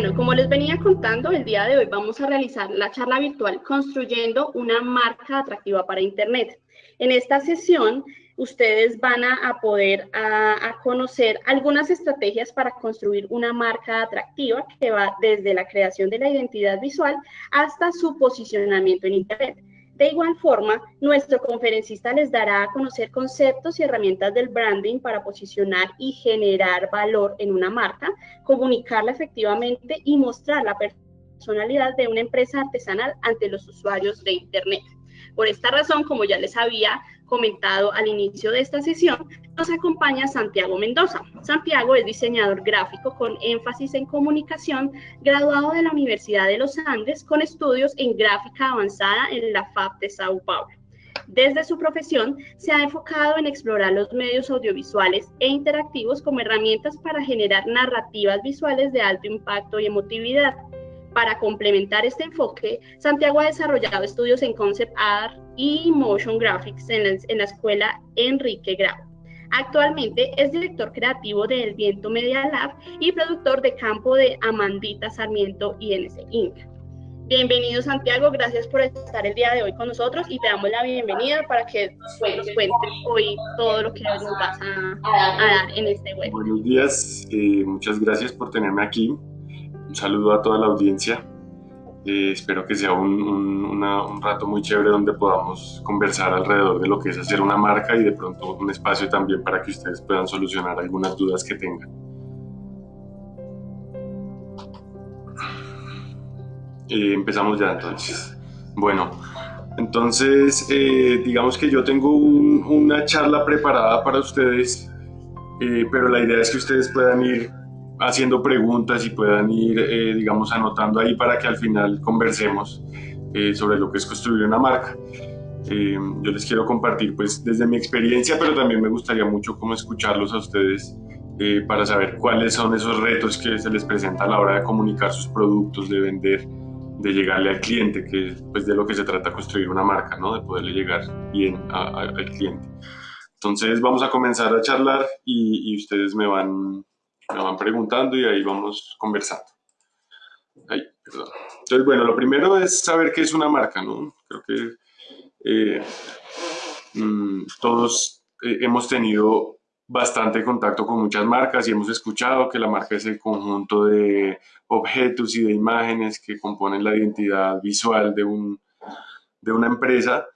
Bueno, como les venía contando, el día de hoy vamos a realizar la charla virtual Construyendo una marca atractiva para Internet. En esta sesión, ustedes van a, poder a, conocer algunas estrategias para construir una marca atractiva que va desde la creación de la identidad visual hasta su posicionamiento en Internet. De igual forma, nuestro conferencista les dará a conocer conceptos y herramientas del branding para posicionar y generar valor en una marca, comunicarla efectivamente y mostrar la personalidad de una empresa artesanal ante los usuarios de Internet. Por esta razón, como ya les había comentado al inicio de esta sesión, nos acompaña Santiago Mendoza. Santiago es diseñador gráfico con énfasis en comunicación, graduado de la Universidad de los Andes con estudios en gráfica avanzada en la FAB de Sao Paulo. Desde su profesión, se ha enfocado en explorar los medios audiovisuales e interactivos como herramientas para generar narrativas visuales de alto impacto y emotividad. Para complementar este enfoque, Santiago ha desarrollado estudios en Concept Art y Motion Graphics en la, escuela Enrique Grau. Actualmente es director creativo de El Viento Media Lab y productor de campo de Amandita Sarmiento INC Inc. Bienvenido Santiago, gracias por estar el día de hoy con nosotros y te damos la bienvenida para que nos cuentes hoy todo lo que nos vas a, dar en este web. Buenos días, eh, muchas gracias por tenerme aquí. Un saludo a toda la audiencia. Eh, espero que sea un, rato muy chévere donde podamos conversar alrededor de lo que es hacer una marca y de pronto un espacio también para que ustedes puedan solucionar algunas dudas que tengan. Eh, empezamos ya entonces. Bueno, entonces eh, digamos que yo tengo una charla preparada para ustedes, pero la idea es que ustedes puedan ir haciendo preguntas y puedan ir, eh, digamos, anotando ahí para que al final conversemos eh, sobre lo que es construir una marca. Eh, yo les quiero compartir, pues, desde mi experiencia, pero también me gustaría mucho como escucharlos a ustedes para saber cuáles son esos retos que se les presenta a la hora de comunicar sus productos, de vender, de llegarle al cliente, que es pues, de lo que se trata construir una marca, ¿no? De poderle llegar bien al cliente. Entonces vamos a comenzar a charlar y ustedes me van me van preguntando y ahí vamos conversando. Ay, perdón. Entonces, bueno, lo primero es saber qué es una marca, ¿no? Creo que eh, mm, todos eh, hemos tenido bastante contacto con muchas marcas y hemos escuchado que la marca es el conjunto de objetos y de imágenes que componen la identidad visual de, un, de una empresa,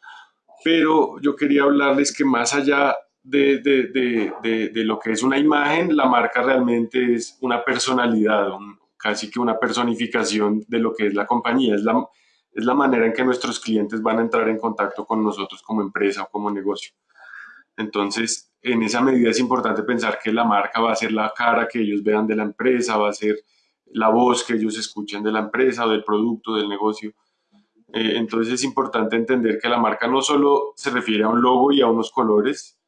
pero yo quería hablarles que más allá de, de, de, de, lo que es una imagen, la marca realmente es una personalidad, casi que una personificación de lo que es la compañía. Es la, es la manera en que nuestros clientes van a entrar en contacto con nosotros como empresa o como negocio. Entonces, en esa medida es importante pensar que la marca va a ser la cara que ellos vean de la empresa, va a ser la voz que ellos escuchen de la empresa del producto, del negocio. Eh, entonces es importante entender que la marca no solo se refiere a un logo y a unos colores,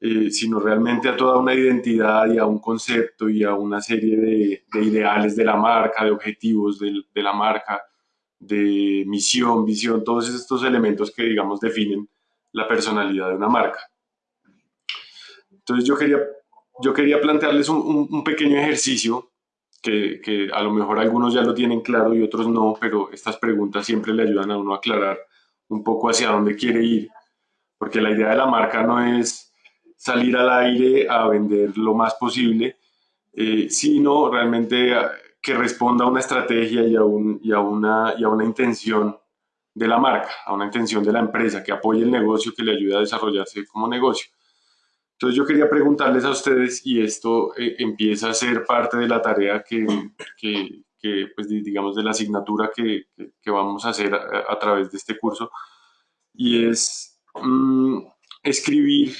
eh, sino realmente a toda una identidad y a un concepto y a una serie de, ideales de la marca, de objetivos de, la marca, de misión, visión, todos estos elementos que, digamos, definen la personalidad de una marca. Entonces yo quería, yo quería plantearles un, pequeño ejercicio que, que, a lo mejor algunos ya lo tienen claro y otros no, pero estas preguntas siempre le ayudan a uno a aclarar un poco hacia dónde quiere ir, porque la idea de la marca no es salir al aire a vender lo más posible, eh, sino realmente que responda a una estrategia y a, un, y, a una, y a una intención de la marca, a una intención de la empresa, que apoye el negocio, que le ayude a desarrollarse como negocio. Entonces yo quería preguntarles a ustedes, y esto eh, empieza a ser parte de la tarea que, que, que pues digamos, de la asignatura que, que vamos a hacer a, través de este curso, y es mm, escribir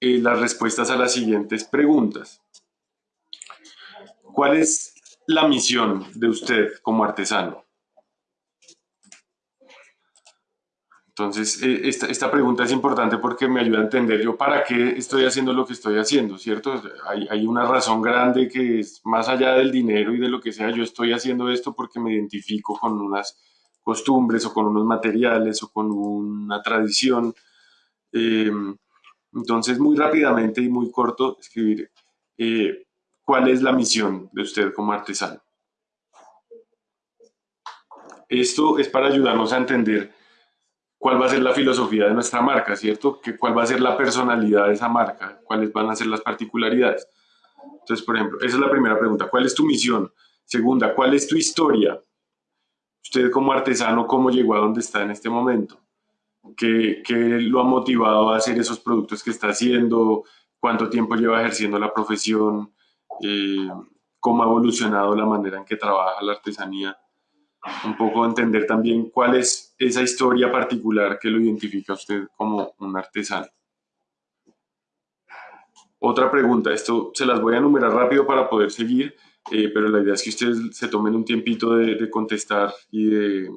eh, las respuestas a las siguientes preguntas. ¿Cuál es la misión de usted como artesano? Entonces, eh, esta, esta, pregunta es importante porque me ayuda a entender yo para qué estoy haciendo lo que estoy haciendo, ¿cierto? Hay, hay, una razón grande que es más allá del dinero y de lo que sea, yo estoy haciendo esto porque me identifico con unas costumbres o con unos materiales o con una tradición. Eh, entonces, muy rápidamente y muy corto, escribir eh, cuál es la misión de usted como artesano. Esto es para ayudarnos a entender cuál va a ser la filosofía de nuestra marca, ¿cierto? Que, cuál va a ser la personalidad de esa marca, cuáles van a ser las particularidades. Entonces, por ejemplo, esa es la primera pregunta. ¿Cuál es tu misión? Segunda, ¿cuál es tu historia? Usted como artesano, ¿cómo llegó a donde está en este momento? ¿Qué, qué lo ha motivado a hacer esos productos que está haciendo? ¿Cuánto tiempo lleva ejerciendo la profesión? Eh, ¿Cómo ha evolucionado la manera en que trabaja la artesanía? Un poco entender también cuál es esa historia particular que lo identifica a usted como un artesano. Otra pregunta, esto se las voy a enumerar rápido para poder seguir, eh, pero la idea es que ustedes se tomen un tiempito de, contestar y, de,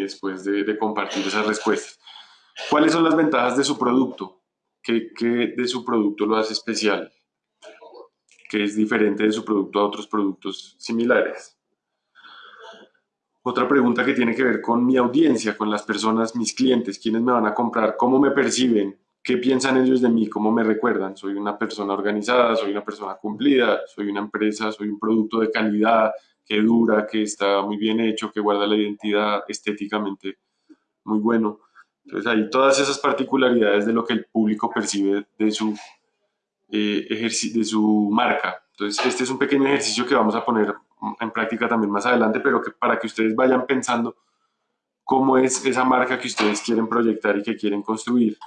después de, compartir esas respuestas. ¿Cuáles son las ventajas de su producto? ¿Qué, ¿Qué, de su producto lo hace especial? ¿Qué es diferente de su producto a otros productos similares? Otra pregunta que tiene que ver con mi audiencia, con las personas, mis clientes, quiénes me van a comprar, cómo me perciben, ¿Qué piensan ellos de mí? ¿Cómo me recuerdan? Soy una persona organizada, soy una persona cumplida, soy una empresa, soy un producto de calidad, que dura, que está muy bien hecho, que guarda la identidad estéticamente muy bueno. Entonces hay todas esas particularidades de lo que el público percibe de su, eh, de su marca. Entonces este es un pequeño ejercicio que vamos a poner en práctica también más adelante, pero para que ustedes vayan pensando cómo es esa marca que ustedes quieren proyectar y que quieren construir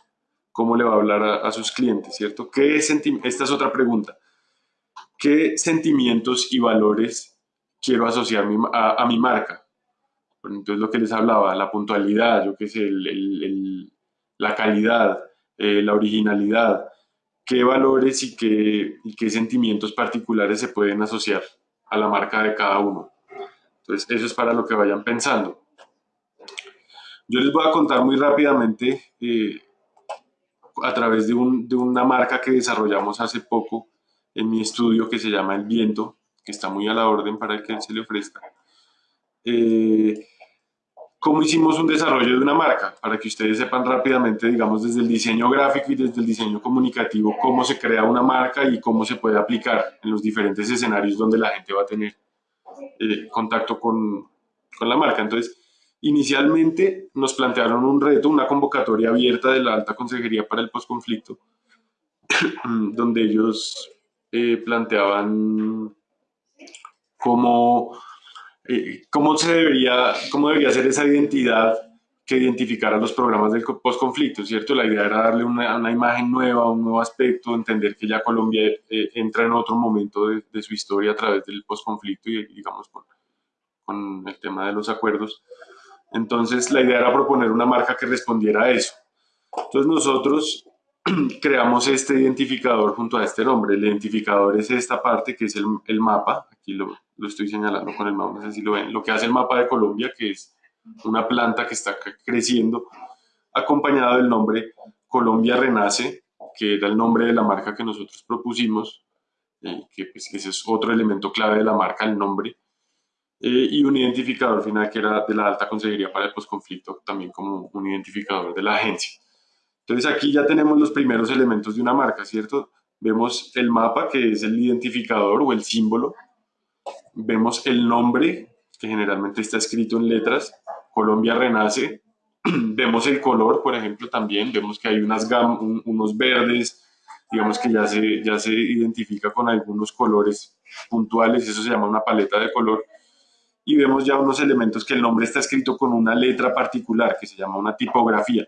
cómo le va a hablar a, sus clientes, ¿cierto? ¿Qué Esta es otra pregunta. ¿Qué sentimientos y valores quiero asociar a, mi marca? entonces lo que les hablaba, la puntualidad, yo qué sé, la calidad, eh, la originalidad, qué valores y qué, y qué sentimientos particulares se pueden asociar a la marca de cada uno. Entonces, eso es para lo que vayan pensando. Yo les voy a contar muy rápidamente eh, a través de, una marca que desarrollamos hace poco en mi estudio que se llama El Viento, que está muy a la orden para el que se le ofrezca. Eh, ¿Cómo hicimos un desarrollo de una marca? Para que ustedes sepan rápidamente, digamos, desde el diseño gráfico y desde el diseño comunicativo, cómo se crea una marca y cómo se puede aplicar en los diferentes escenarios donde la gente va a tener eh, contacto con, con la marca. Entonces, Inicialmente nos plantearon un reto, una convocatoria abierta de la Alta Consejería para el Postconflicto, donde ellos eh, planteaban cómo, eh, cómo, se debería, cómo debería ser esa identidad que identificara los programas del postconflicto, ¿cierto? La idea era darle una, una, imagen nueva, un nuevo aspecto, entender que ya Colombia eh, entra en otro momento de, de, su historia a través del postconflicto y, digamos, con, con el tema de los acuerdos. Entonces la idea era proponer una marca que respondiera a eso. Entonces nosotros creamos este identificador junto a este nombre. El identificador es esta parte que es el, mapa. Aquí lo, estoy señalando con el mapa, no sé si lo ven. Lo que hace el mapa de Colombia, que es una planta que está creciendo, acompañado del nombre Colombia Renace, que era el nombre de la marca que nosotros propusimos, eh, que, pues, ese es otro elemento clave de la marca, el nombre. Eh, y un identificador final que era de la alta consejería para el posconflicto, también como un identificador de la agencia. Entonces aquí ya tenemos los primeros elementos de una marca, ¿cierto? Vemos el mapa, que es el identificador o el símbolo. Vemos el nombre, que generalmente está escrito en letras, Colombia Renace. Vemos el color, por ejemplo, también. Vemos que hay unas unos verdes, digamos que ya se, ya se identifica con algunos colores puntuales, eso se llama una paleta de color y vemos ya unos elementos que el nombre está escrito con una letra particular que se llama una tipografía.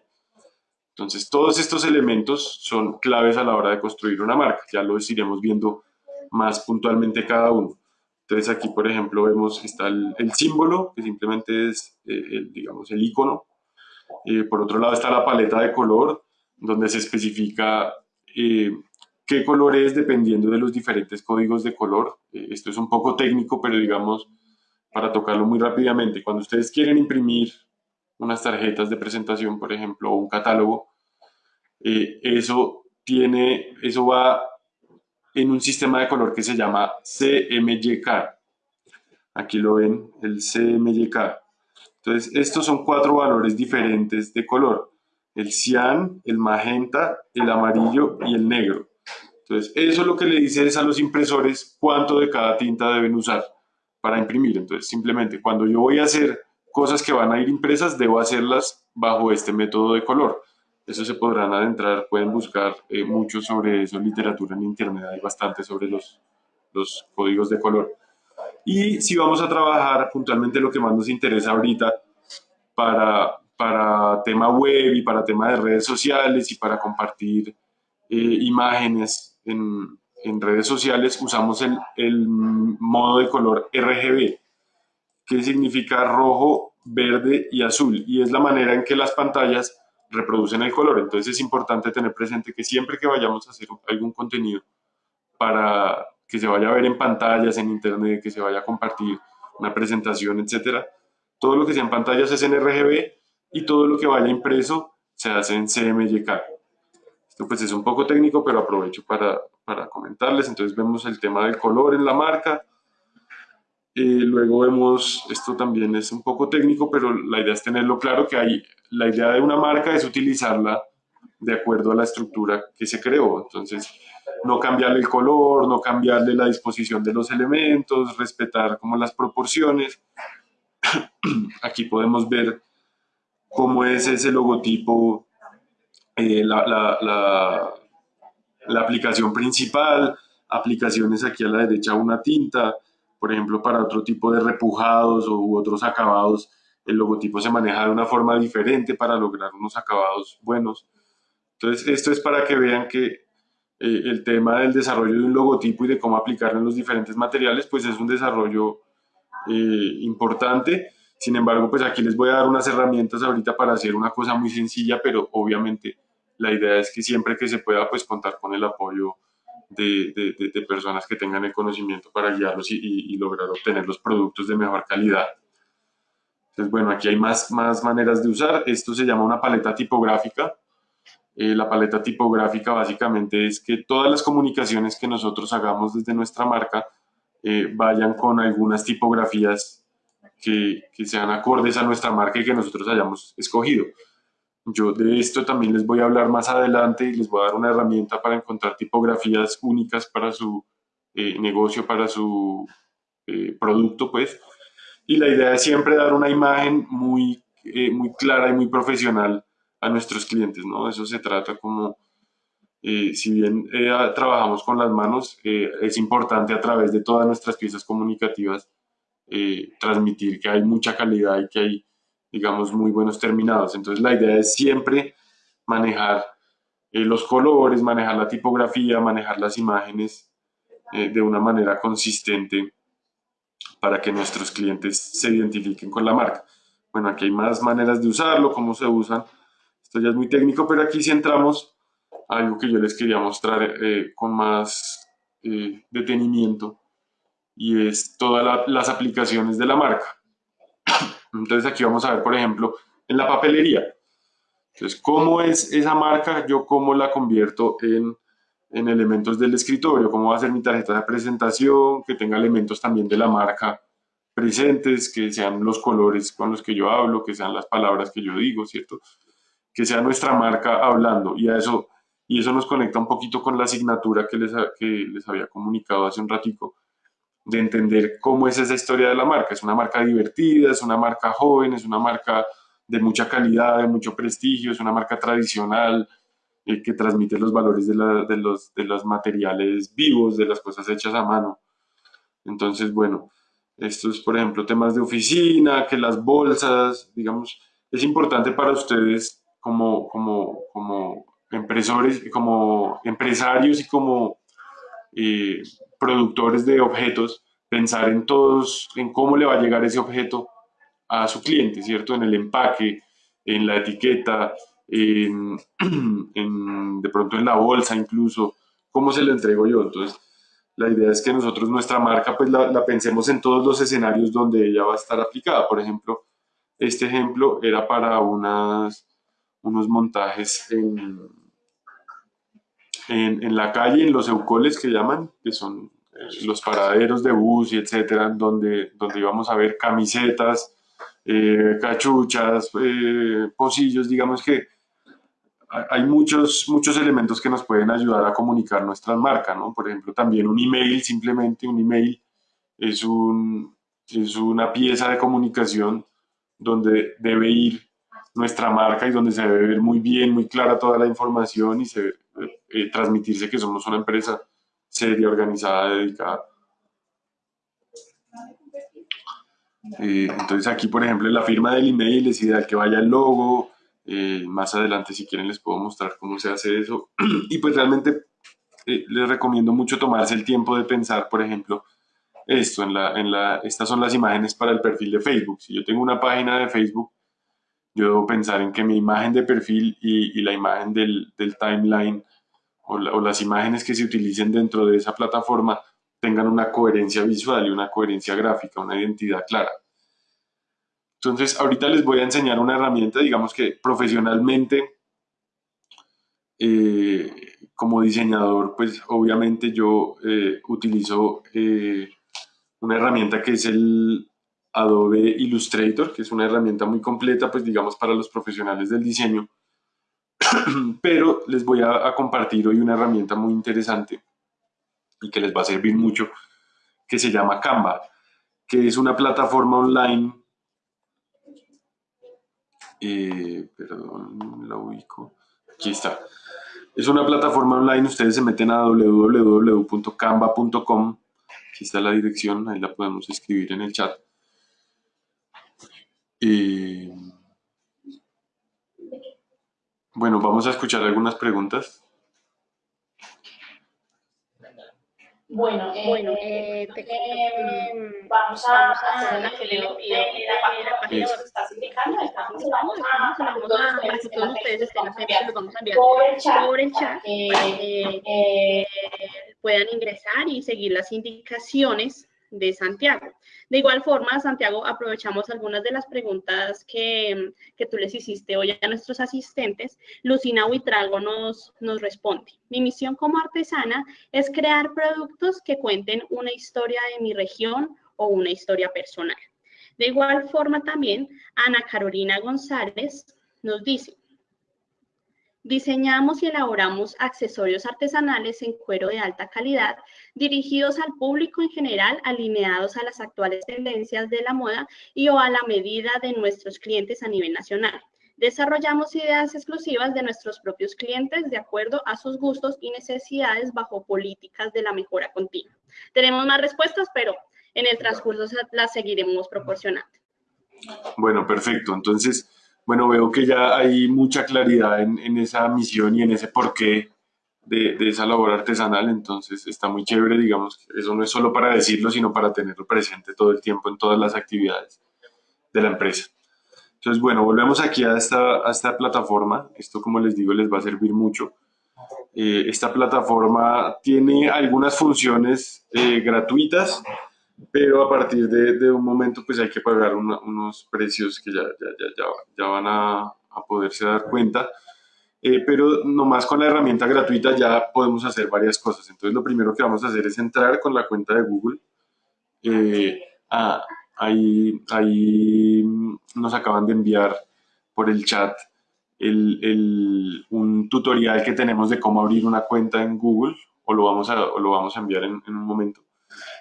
Entonces, todos estos elementos son claves a la hora de construir una marca. Ya los iremos viendo más puntualmente cada uno. Entonces, aquí, por ejemplo, vemos está el, símbolo, que simplemente es, eh, el, digamos, el icono. Eh, por otro lado está la paleta de color, donde se especifica eh, qué color es dependiendo de los diferentes códigos de color. esto es un poco técnico, pero digamos, para tocarlo muy rápidamente, cuando ustedes quieren imprimir unas tarjetas de presentación, por ejemplo, o un catálogo, eso, tiene, eso va en un sistema de color que se llama CMYK. Aquí lo ven, el CMYK. Entonces, estos son cuatro valores diferentes de color. El cian, el magenta, el amarillo y el negro. Entonces, eso lo que le dice es a los impresores cuánto de cada tinta deben usar para imprimir. Entonces, simplemente cuando yo voy a hacer cosas que van a ir impresas, debo hacerlas bajo este método de color. Eso se podrán adentrar, pueden buscar eh, mucho sobre eso, literatura en internet, hay bastante sobre los, los códigos de color. Y si vamos a trabajar puntualmente lo que más nos interesa ahorita para, para tema web y para tema de redes sociales y para compartir eh, imágenes en, en, redes sociales, usamos el, el modo de color RGB, que significa rojo, verde y azul. Y es la manera en que las pantallas reproducen el color. Entonces es importante tener presente que siempre que vayamos a hacer algún contenido para que se vaya a ver en pantallas, en internet, que se vaya a compartir una presentación, etcétera, todo lo que sea en pantallas es en RGB y todo lo que vaya impreso se hace en CMYK. Esto pues es un poco técnico, pero aprovecho para, para comentarles. Entonces vemos el tema del color en la marca, luego vemos, esto también es un poco técnico, pero la idea es tenerlo claro que hay, la idea de una marca es utilizarla de acuerdo a la estructura que se creó. Entonces, no cambiarle el color, no cambiarle la disposición de los elementos, respetar como las proporciones. Aquí podemos ver cómo es ese logotipo, eh, la, la, la aplicación principal, aplicaciones aquí a la derecha una tinta, por ejemplo, para otro tipo de repujados u otros acabados, el logotipo se maneja de una forma diferente para lograr unos acabados buenos. Entonces, esto es para que vean que eh, el tema del desarrollo de un logotipo y de cómo aplicarlo en los diferentes materiales, pues es un desarrollo eh, importante. Sin embargo, pues aquí les voy a dar unas herramientas ahorita para hacer una cosa muy sencilla, pero obviamente la idea es que siempre que se pueda, pues contar con el apoyo de, de, personas que tengan el conocimiento para guiarlos y, lograr obtener los productos de mejor calidad. Entonces, bueno, aquí hay más, más maneras de usar. Esto se llama una paleta tipográfica. Eh, la paleta tipográfica básicamente es que todas las comunicaciones que nosotros hagamos desde nuestra marca eh, vayan con algunas tipografías que, que sean acordes a nuestra marca y que nosotros hayamos escogido. Yo de esto también les voy a hablar más adelante y les voy a dar una herramienta para encontrar tipografías únicas para su eh, negocio, para su eh, producto, pues. Y la idea es siempre dar una imagen muy, eh, muy clara y muy profesional a nuestros clientes, ¿no? Eso se trata como, si bien trabajamos con las manos, es importante a través de todas nuestras piezas comunicativas transmitir que hay mucha calidad y que hay digamos, muy buenos terminados. Entonces la idea es siempre manejar eh, los colores, manejar la tipografía, manejar las imágenes eh, de una manera consistente para que nuestros clientes se identifiquen con la marca. Bueno, aquí hay más maneras de usarlo, cómo se usan. Esto ya es muy técnico, pero aquí sí entramos a algo que yo les quería mostrar eh, con más detenimiento y es todas las aplicaciones de la marca. Entonces aquí vamos a ver, por ejemplo, en la papelería. Entonces, ¿cómo es esa marca? Yo cómo la convierto en, en elementos del escritorio, cómo va a ser mi tarjeta de presentación, que tenga elementos también de la marca presentes, que sean los colores con los que yo hablo, que sean las palabras que yo digo, ¿cierto? Que sea nuestra marca hablando y a eso, y eso nos conecta un poquito con la asignatura que les, que les había comunicado hace un ratico, de entender cómo es esa historia de la marca. Es una marca divertida, es una marca joven, es una marca de mucha calidad, de mucho prestigio, es una marca tradicional eh, que transmite los valores de, los, de los materiales vivos, de las cosas hechas a mano. Entonces, bueno, estos, por ejemplo, temas de oficina, que las bolsas, digamos, es importante para ustedes como, como, como empresarios, como empresarios y como eh, productores de objetos, pensar en todos, en cómo le va a llegar ese objeto a su cliente, ¿cierto? En el empaque, en la etiqueta, en, de pronto en la bolsa incluso, cómo se lo entrego yo. Entonces, la idea es que nosotros nuestra marca pues la, la, pensemos en todos los escenarios donde ella va a estar aplicada. Por ejemplo, este ejemplo era para unas, unos montajes en, en, la calle, en los eucoles que llaman, que son eh, los paraderos de bus y etcétera, donde, donde íbamos a ver camisetas, eh, cachuchas, eh, pocillos, digamos que hay muchos, muchos elementos que nos pueden ayudar a comunicar nuestra marca, ¿no? Por ejemplo, también un email, simplemente un email es, un, es una pieza de comunicación donde debe ir nuestra marca y donde se debe ver muy bien, muy clara toda la información y se, eh, transmitirse que somos una empresa seria, organizada, dedicada. Eh, entonces aquí, por ejemplo, en la firma del email es ideal que vaya el logo. Eh, más adelante, si quieren, les puedo mostrar cómo se hace eso. y pues realmente les recomiendo mucho tomarse el tiempo de pensar, por ejemplo, esto, en la, en la, estas son las imágenes para el perfil de Facebook. Si yo tengo una página de Facebook, yo debo pensar en que mi imagen de perfil y, la imagen del, timeline o, las imágenes que se utilicen dentro de esa plataforma tengan una coherencia visual y una coherencia gráfica, una identidad clara. Entonces, ahorita les voy a enseñar una herramienta, digamos que profesionalmente, eh, como diseñador, pues obviamente yo eh, utilizo eh, una herramienta que es el Adobe Illustrator, que es una herramienta muy completa, pues digamos, para los profesionales del diseño. Pero les voy a, compartir hoy una herramienta muy interesante y que les va a servir mucho, que se llama Canva, que es una plataforma online. Eh, perdón, la ubico. Aquí está. Es una plataforma online, ustedes se meten a www.canva.com Aquí está la dirección, ahí la podemos escribir en el chat. Bueno, vamos a escuchar algunas preguntas. Bueno, eh, bueno eh, te, eh, vamos a hacer una que le pido la página que estás indicando, estamos vamos a para que todos ustedes estén los vamos a enviar por el chat, puedan ingresar y seguir las indicaciones de Santiago. De igual forma, Santiago, aprovechamos algunas de las preguntas que, que tú les hiciste hoy a nuestros asistentes. Lucina Huitrago nos, nos responde. Mi misión como artesana es crear productos que cuenten una historia de mi región o una historia personal. De igual forma también, Ana Carolina González nos dice, Diseñamos y elaboramos accesorios artesanales en cuero de alta calidad, dirigidos al público en general, alineados a las actuales tendencias de la moda y o a la medida de nuestros clientes a nivel nacional. Desarrollamos ideas exclusivas de nuestros propios clientes de acuerdo a sus gustos y necesidades bajo políticas de la mejora continua. Tenemos más respuestas, pero en el transcurso las seguiremos proporcionando. Bueno, perfecto. Entonces, bueno, veo que ya hay mucha claridad en, esa misión y en ese porqué de, de, esa labor artesanal, entonces está muy chévere, digamos, eso no es solo para decirlo, sino para tenerlo presente todo el tiempo en todas las actividades de la empresa. Entonces, bueno, volvemos aquí a esta, a esta plataforma, esto como les digo les va a servir mucho. Eh, esta plataforma tiene algunas funciones eh, gratuitas, pero a partir de, un momento pues hay que pagar unos precios que ya, ya, ya, van a, a, poderse dar cuenta. Eh, pero nomás con la herramienta gratuita ya podemos hacer varias cosas. Entonces lo primero que vamos a hacer es entrar con la cuenta de Google. Eh, ah, ahí, ahí nos acaban de enviar por el chat el, el, un tutorial que tenemos de cómo abrir una cuenta en Google o lo vamos a, o lo vamos a enviar en, en un momento.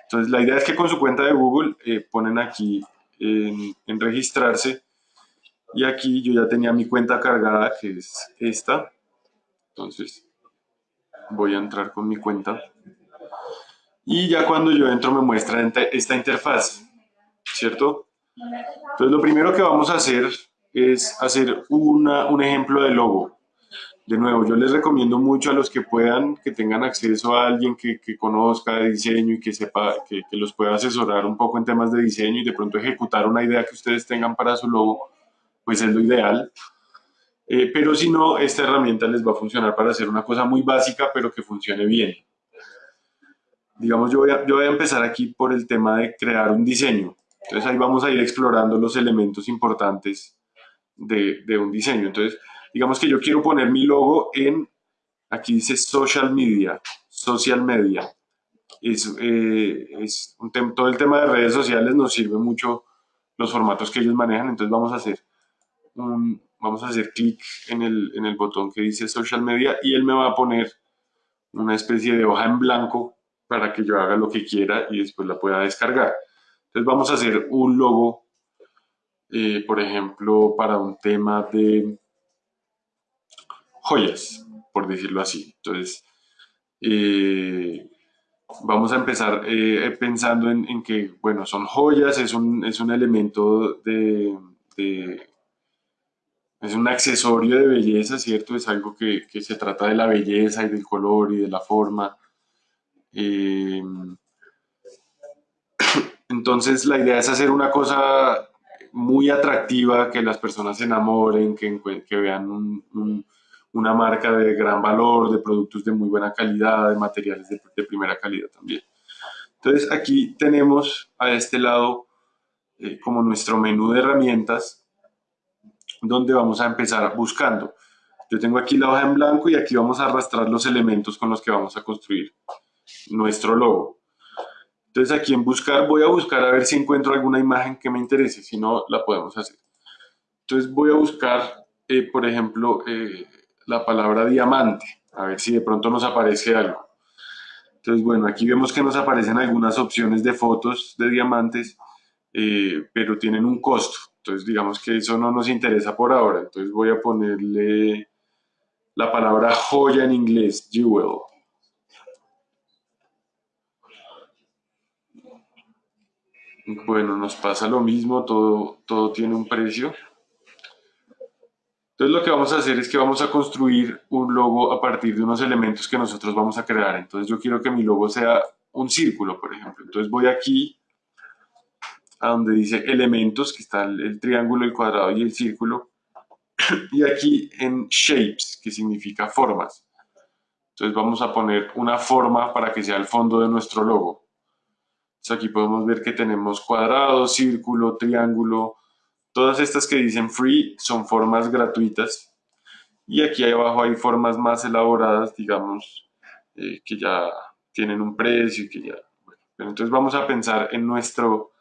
Entonces, la idea es que con su cuenta de Google eh, ponen aquí en, registrarse y aquí yo ya tenía mi cuenta cargada, que es esta. Entonces, voy a entrar con mi cuenta. Y ya cuando yo entro me muestra esta interfaz, ¿cierto? Entonces, lo primero que vamos a hacer es hacer una, un ejemplo de logo de nuevo, yo les recomiendo mucho a los que puedan, que tengan acceso a alguien que, conozca de diseño y que sepa, que, los pueda asesorar un poco en temas de diseño y de pronto ejecutar una idea que ustedes tengan para su logo, pues es lo ideal. Eh, pero si no, esta herramienta les va a funcionar para hacer una cosa muy básica, pero que funcione bien. Digamos, yo voy a, empezar aquí por el tema de crear un diseño. Entonces ahí vamos a ir explorando los elementos importantes de, de un diseño. Entonces, Digamos que yo quiero poner mi logo en, aquí dice social media, social media. Es, eh, es todo el tema de redes sociales nos sirve mucho los formatos que ellos manejan, entonces vamos a hacer un, vamos a hacer clic en el, en el botón que dice social media y él me va a poner una especie de hoja en blanco para que yo haga lo que quiera y después la pueda descargar. Entonces vamos a hacer un logo eh, por ejemplo, para un tema de joyas, por decirlo así. Entonces, eh, vamos a empezar eh, pensando en, que, bueno, son joyas, es un, es un elemento de, es un accesorio de belleza, ¿cierto? Es algo que, se trata de la belleza y del color y de la forma. entonces, la idea es hacer una cosa muy atractiva, que las personas se enamoren, que, vean una marca de gran valor, de productos de muy buena calidad, de materiales de, primera calidad también. Entonces aquí tenemos a este lado eh, como nuestro menú de herramientas donde vamos a empezar buscando. Yo tengo aquí la hoja en blanco y aquí vamos a arrastrar los elementos con los que vamos a construir nuestro logo. Entonces aquí en buscar voy a buscar a ver si encuentro alguna imagen que me interese, si no la podemos hacer. Entonces voy a buscar, eh, por ejemplo, eh, la palabra diamante, a ver si de pronto nos aparece algo. Entonces, bueno, aquí vemos que nos aparecen algunas opciones de fotos de diamantes, eh, pero tienen un costo. Entonces, digamos que eso no nos interesa por ahora. Entonces voy a ponerle la palabra joya en inglés, jewel. Bueno, nos pasa lo mismo, todo, todo tiene un precio. Entonces lo que vamos a hacer es que vamos a construir un logo a partir de unos elementos que nosotros vamos a crear. Entonces yo quiero que mi logo sea un círculo, por ejemplo. Entonces voy aquí a donde dice elementos, que está el, triángulo, el cuadrado y el círculo. Y aquí en shapes, que significa formas. Entonces vamos a poner una forma para que sea el fondo de nuestro logo aquí podemos ver que tenemos cuadrado, círculo, triángulo. Todas estas que dicen free son formas gratuitas. Y aquí abajo hay formas más elaboradas, digamos, eh, que ya tienen un precio y que ya... Bueno, entonces vamos a pensar en nuestro,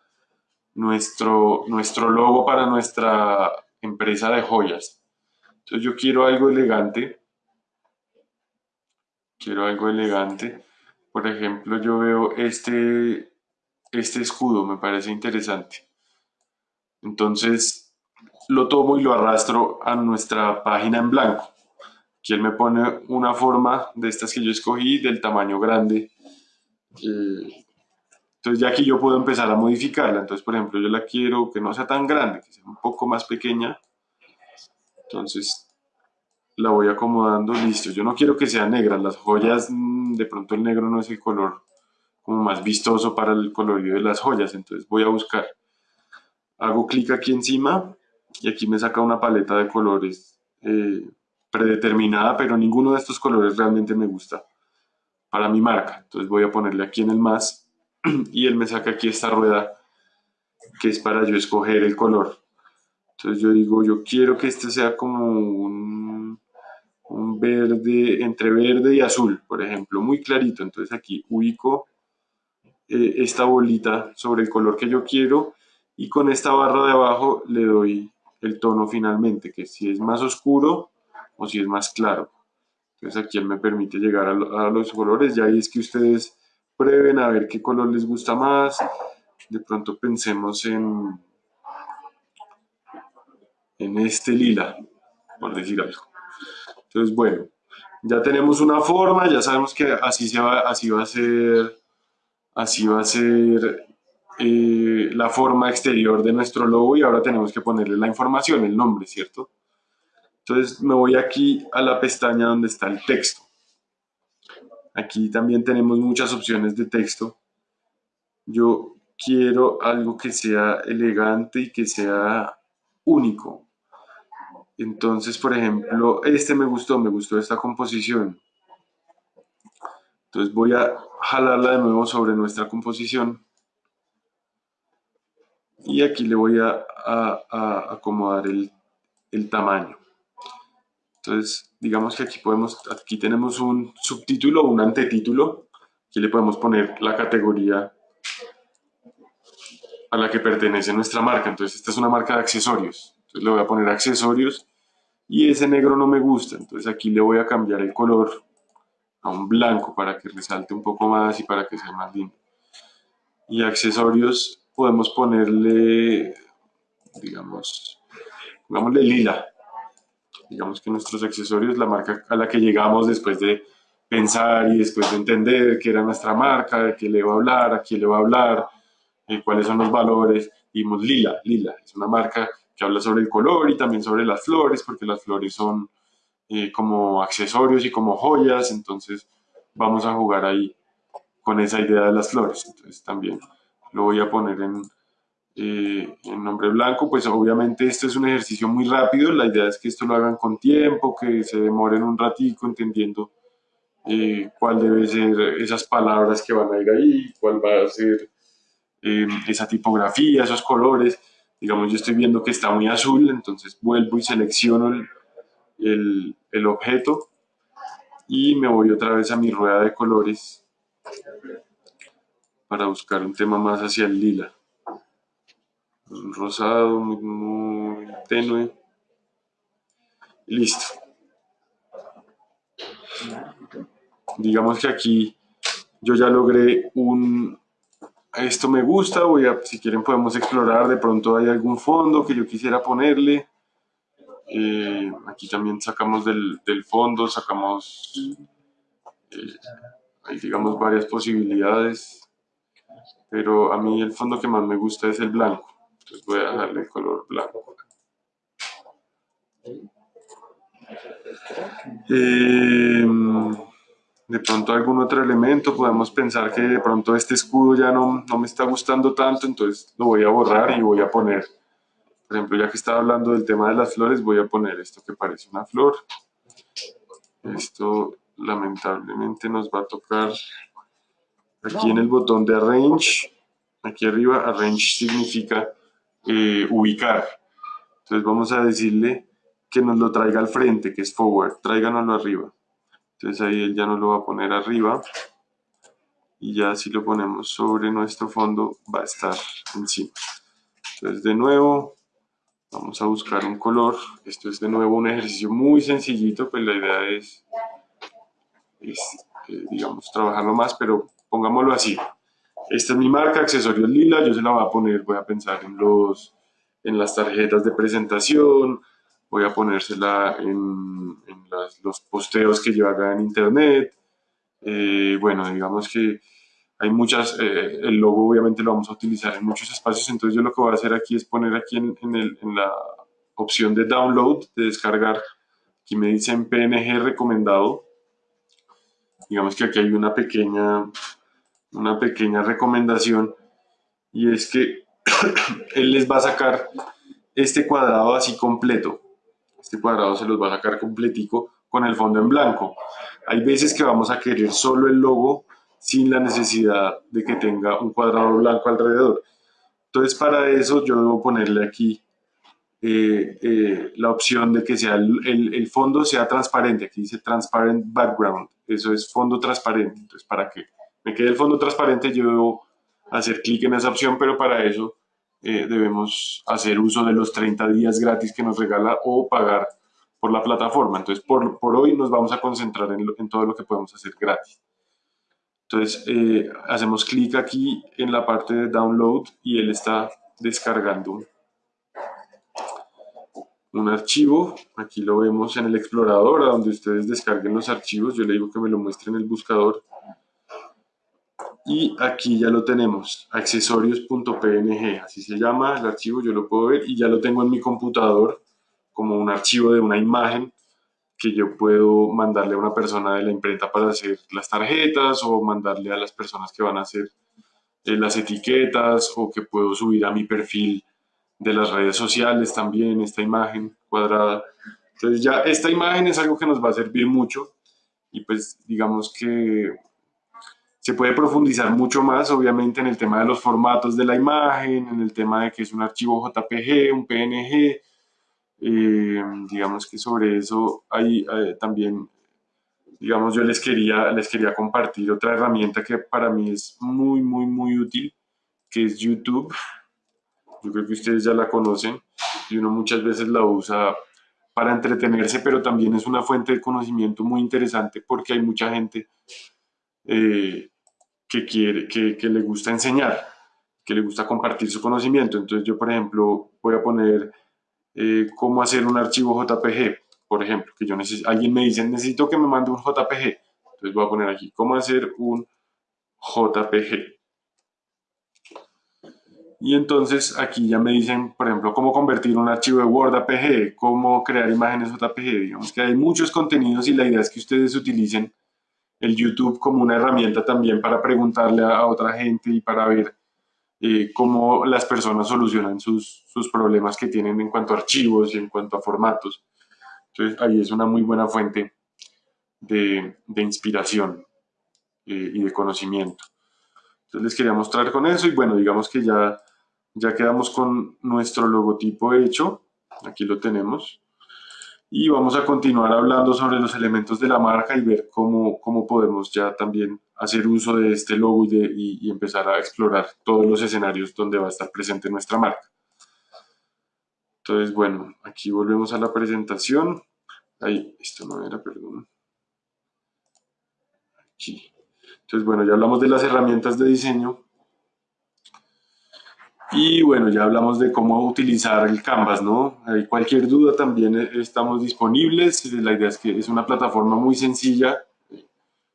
nuestro, nuestro logo para nuestra empresa de joyas. Entonces yo quiero algo elegante. Quiero algo elegante. Por ejemplo, yo veo este este escudo, me parece interesante. Entonces lo tomo y lo arrastro a nuestra página en blanco. Aquí él me pone una forma de estas que yo escogí del tamaño grande. Eh, entonces ya aquí yo puedo empezar a modificarla. Entonces, por ejemplo, yo la quiero que no sea tan grande, que sea un poco más pequeña. Entonces la voy acomodando, listo. Yo no quiero que sea negra. Las joyas, mm, de pronto el negro no es el color como más vistoso para el colorido de las joyas. Entonces voy a buscar, hago clic aquí encima y aquí me saca una paleta de colores eh, predeterminada, pero ninguno de estos colores realmente me gusta para mi marca. Entonces voy a ponerle aquí en el más y él me saca aquí esta rueda que es para yo escoger el color. Entonces yo digo, yo quiero que este sea como un, un verde, entre verde y azul, por ejemplo, muy clarito. Entonces aquí ubico eh, esta bolita sobre el color que yo quiero y con esta barra de abajo le doy el tono finalmente, que si es más oscuro o si es más claro. Entonces aquí él me permite llegar a, los colores, ya ahí es que ustedes prueben a ver qué color les gusta más. De pronto pensemos en, en este lila, por decir algo. Entonces, bueno, ya tenemos una forma, ya sabemos que así, se va, así va a ser Así va a ser eh, la forma exterior de nuestro logo y ahora tenemos que ponerle la información, el nombre, ¿cierto? Entonces me voy aquí a la pestaña donde está el texto. Aquí también tenemos muchas opciones de texto. Yo quiero algo que sea elegante y que sea único. Entonces, por ejemplo, este me gustó, me gustó esta composición. Entonces voy a jalarla de nuevo sobre nuestra composición. Y aquí le voy a, acomodar el, el, tamaño. Entonces, digamos que aquí, podemos, aquí tenemos un subtítulo un antetítulo. Aquí le podemos poner la categoría a la que pertenece nuestra marca. Entonces, esta es una marca de accesorios. Entonces, le voy a poner accesorios y ese negro no me gusta. Entonces, aquí le voy a cambiar el color a un blanco para que resalte un poco más y para que sea más lindo. Y accesorios podemos ponerle digamos, pongámosle lila. Digamos que nuestros accesorios, la marca a la que llegamos después de pensar y después de entender qué era nuestra marca, de qué le va a hablar, a quién le va a hablar, eh, cuáles son los valores, dimos lila, lila. Es una marca que habla sobre el color y también sobre las flores, porque las flores son eh, como accesorios y como joyas, entonces vamos a jugar ahí con esa idea de las flores. Entonces también lo voy a poner en, eh, en nombre blanco, pues obviamente este es un ejercicio muy rápido, la idea es que esto lo hagan con tiempo, que se demoren un ratico entendiendo eh, cuál debe ser esas palabras que van a ir ahí, cuál va a ser esa tipografía, esos colores. Digamos, yo estoy viendo que está muy azul, entonces vuelvo y selecciono el, el, objeto y me voy otra vez a mi rueda de colores para buscar un tema más hacia el lila. Un rosado muy, tenue. listo. Digamos que aquí yo ya logré un... Esto me gusta, si quieren podemos explorar, de pronto hay algún fondo que yo quisiera ponerle. Eh, aquí también sacamos del, fondo, sacamos, eh, hay digamos varias posibilidades, pero a mí el fondo que más me gusta es el blanco, entonces voy a dejarle el color blanco. Eh, de pronto algún otro elemento, podemos pensar que de pronto este escudo ya no, no me está gustando tanto, entonces lo voy a borrar y voy a poner por ejemplo, ya que estaba hablando del tema de las flores, voy a poner esto que parece una flor. Esto lamentablemente nos va a tocar aquí en el botón de Arrange. Aquí arriba, Arrange significa eh, ubicar. Entonces vamos a decirle que nos lo traiga al frente, que es forward. Tráiganoslo arriba. Entonces ahí él ya nos lo va a poner arriba. Y ya si lo ponemos sobre nuestro fondo, va a estar encima. Entonces de nuevo, Vamos a buscar un color. Esto es de nuevo un ejercicio muy sencillito, pues la idea es, eh, digamos, trabajarlo más, pero pongámoslo así. Esta es mi marca, accesorios lila, yo se la voy a poner, voy a pensar en, los, en las tarjetas de presentación, voy a ponérsela en, los posteos que yo haga en internet. Eh, bueno, digamos que hay muchas, eh, el logo obviamente lo vamos a utilizar en muchos espacios, entonces yo lo que voy a hacer aquí es poner aquí en, el, en la opción de download, de descargar, aquí me dicen PNG recomendado, digamos que aquí hay una pequeña, una pequeña recomendación y es que él les va a sacar este cuadrado así completo, este cuadrado se los va a sacar completico con el fondo en blanco. Hay veces que vamos a querer solo el logo sin la necesidad de que tenga un cuadrado blanco alrededor. Entonces para eso yo debo ponerle aquí eh, eh, la opción de que sea el, fondo sea transparente. Aquí dice transparent background. Eso es fondo transparente. Entonces para que me quede el fondo transparente yo debo hacer clic en esa opción, pero para eso eh, debemos hacer uso de los 30 días gratis que nos regala o pagar por la plataforma. Entonces por, hoy nos vamos a concentrar en, todo lo que podemos hacer gratis. Entonces eh, hacemos clic aquí en la parte de download y él está descargando un archivo. Aquí lo vemos en el explorador, donde ustedes descarguen los archivos. Yo le digo que me lo muestre en el buscador. Y aquí ya lo tenemos, accesorios.png, así se llama el archivo, yo lo puedo ver y ya lo tengo en mi computador como un archivo de una imagen que yo puedo mandarle a una persona de la imprenta para hacer las tarjetas o mandarle a las personas que van a hacer eh, las etiquetas o que puedo subir a mi perfil de las redes sociales también esta imagen cuadrada. Entonces ya esta imagen es algo que nos va a servir mucho y pues digamos que se puede profundizar mucho más obviamente en el tema de los formatos de la imagen, en el tema de que es un archivo JPG, un PNG, eh, digamos que sobre eso hay eh, también, digamos, yo les quería, les quería compartir otra herramienta que para mí es muy, muy, muy útil, que es YouTube. Yo creo que ustedes ya la conocen y uno muchas veces la usa para entretenerse, pero también es una fuente de conocimiento muy interesante porque hay mucha gente eh, que quiere, que, que le gusta enseñar. que le gusta compartir su conocimiento. Entonces yo, por ejemplo, voy a poner eh, cómo hacer un archivo JPG, por ejemplo, que yo necesito, alguien me dice, necesito que me mande un JPG. Entonces voy a poner aquí, cómo hacer un JPG. Y entonces aquí ya me dicen, por ejemplo, cómo convertir un archivo de Word a PG, cómo crear imágenes JPG. Digamos que hay muchos contenidos y la idea es que ustedes utilicen el YouTube como una herramienta también para preguntarle a, otra gente y para ver eh, cómo las personas solucionan sus, sus, problemas que tienen en cuanto a archivos y en cuanto a formatos. Entonces ahí es una muy buena fuente de, de inspiración eh, y de conocimiento. Entonces les quería mostrar con eso y bueno, digamos que ya, ya quedamos con nuestro logotipo hecho. Aquí lo tenemos y vamos a continuar hablando sobre los elementos de la marca y ver cómo, cómo podemos ya también hacer uso de este logo y, y, empezar a explorar todos los escenarios donde va a estar presente nuestra marca. Entonces, bueno, aquí volvemos a la presentación. Ahí, esto no era, perdón. Aquí. Entonces, bueno, ya hablamos de las herramientas de diseño. Y bueno, ya hablamos de cómo utilizar el Canvas, ¿no? Hay cualquier duda también estamos disponibles. La idea es que es una plataforma muy sencilla.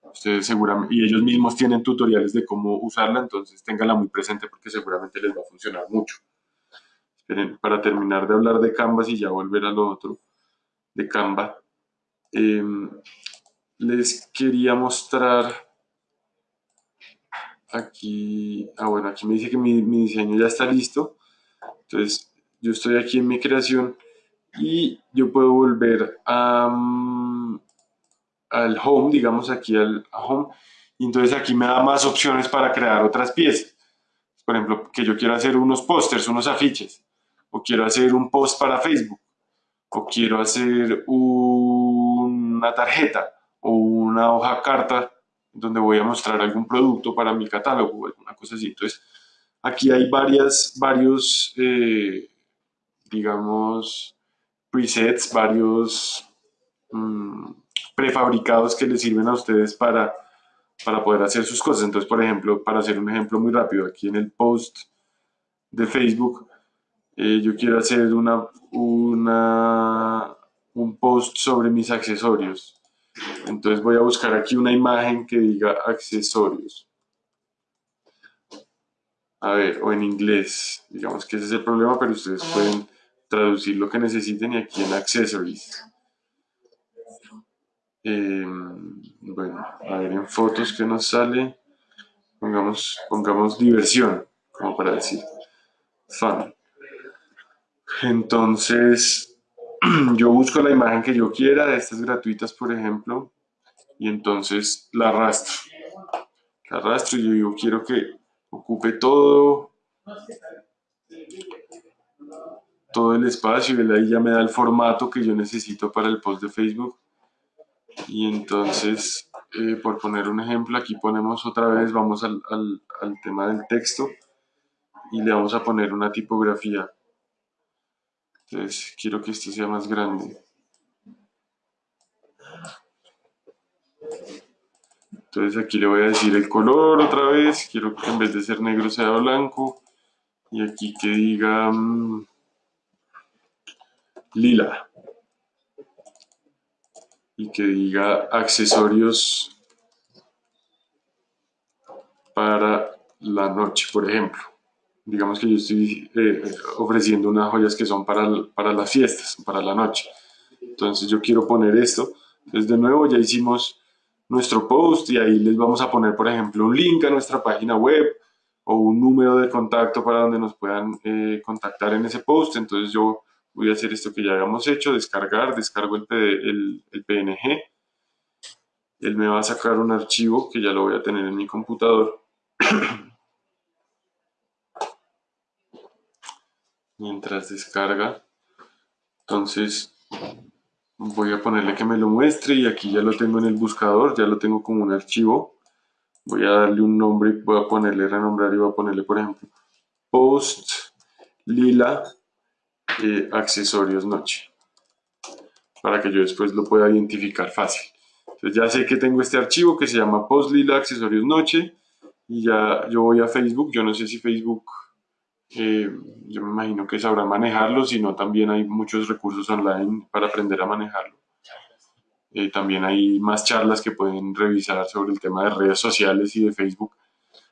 Ustedes seguramente, y ellos mismos tienen tutoriales de cómo usarla, entonces ténganla muy presente porque seguramente les va a funcionar mucho. Esperen, para terminar de hablar de Canvas y ya volver a lo otro de Canva, em, les quería mostrar aquí, ah bueno, aquí me dice que mi, diseño ya está listo. Entonces, yo estoy aquí en mi creación y yo puedo volver al home, digamos aquí al home, y entonces aquí me da más opciones para crear otras piezas. Por ejemplo, que yo quiero hacer unos pósters, unos afiches, o quiero hacer un post para Facebook, o quiero hacer una tarjeta o una hoja carta donde voy a mostrar algún producto para mi catálogo o alguna cosa así. Entonces, aquí hay varias, varios, eh, digamos, presets, varios mm, prefabricados que les sirven a ustedes para, para poder hacer sus cosas. Entonces, por ejemplo, para hacer un ejemplo muy rápido, aquí en el post de Facebook, eh, yo quiero hacer una, una, un post sobre mis accesorios. Entonces voy a buscar aquí una imagen que diga accesorios. A ver, o en inglés. Digamos que ese es el problema, pero ustedes pueden traducir lo que necesiten y aquí en accessories. Em, bueno, a ver en fotos que nos sale. Pongamos, pongamos diversión, como para decir. Fun. Entonces, yo busco la imagen que yo quiera, de estas gratuitas, por ejemplo, y entonces la arrastro. La arrastro y yo quiero que ocupe todo, todo el espacio y ahí ya me da el formato que yo necesito para el post de Facebook. Y entonces, eh, por poner un ejemplo, aquí ponemos otra vez, vamos al, al tema del texto y le vamos a poner una tipografía. Entonces quiero que esto sea más grande. Entonces aquí le voy a decir el color otra vez. Quiero que en vez de ser negro sea blanco. Y aquí que diga mm, lila. Y que diga accesorios para la noche, por ejemplo digamos que yo estoy eh, ofreciendo unas joyas que son para, para las fiestas, para la noche. Entonces yo quiero poner esto. Entonces de nuevo ya hicimos nuestro post y ahí les vamos a poner, por ejemplo, un link a nuestra página web o un número de contacto para donde nos puedan eh, contactar en ese post. Entonces yo voy a hacer esto que ya habíamos hecho, descargar, descargo el, el, el PNG. Él me va a sacar un archivo que ya lo voy a tener en mi computador. mientras descarga. Entonces voy a ponerle que me lo muestre y aquí ya lo tengo en el buscador, ya lo tengo como un archivo. Voy a darle un nombre, voy a ponerle renombrar y voy a ponerle por ejemplo post lila eh, accesorios noche para que yo después lo pueda identificar fácil. Entonces ya sé que tengo este archivo que se llama post lila accesorios noche y ya yo voy a Facebook, yo no sé si Facebook, eh, yo me imagino que sabrá manejarlo, sino también hay muchos recursos online para aprender a manejarlo. Eh, también hay más charlas que pueden revisar sobre el tema de redes sociales y de Facebook,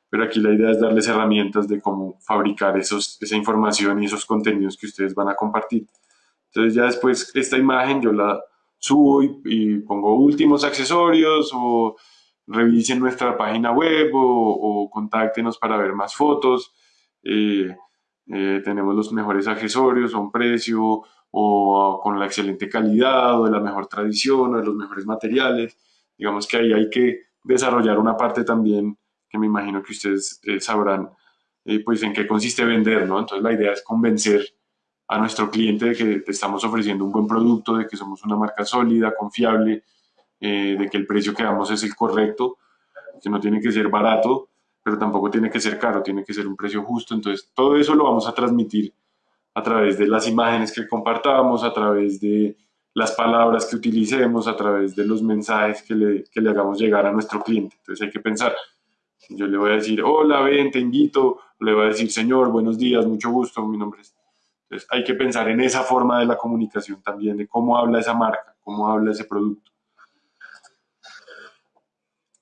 pero aquí la idea es darles herramientas de cómo fabricar esos, esa información y esos contenidos que ustedes van a compartir. Entonces ya después esta imagen yo la subo y pongo últimos accesorios o revisen nuestra página web o, contáctenos para ver más fotos. Eh, eh, tenemos los mejores accesorios a un precio o con la excelente calidad o de la mejor tradición o de los mejores materiales. Digamos que ahí hay que desarrollar una parte también que me imagino que ustedes eh, sabrán pues en qué consiste vender, ¿no? Entonces la idea es convencer a nuestro cliente de que estamos ofreciendo un buen producto, de que somos una marca sólida, confiable, eh, de que el precio que damos es el correcto, que no tiene que ser barato, pero tampoco tiene que ser caro, tiene que ser un precio justo. Entonces, todo eso lo vamos a transmitir a través de las imágenes que compartamos, a través de las palabras que utilicemos, a través de los mensajes que le, que le hagamos llegar a nuestro cliente. Entonces, hay que pensar. Yo le voy a decir, hola, ven, te invito. Le voy a decir, señor, buenos días, mucho gusto, mi nombre es. Entonces, hay que pensar en esa forma de la comunicación también, de cómo habla esa marca, cómo habla ese producto.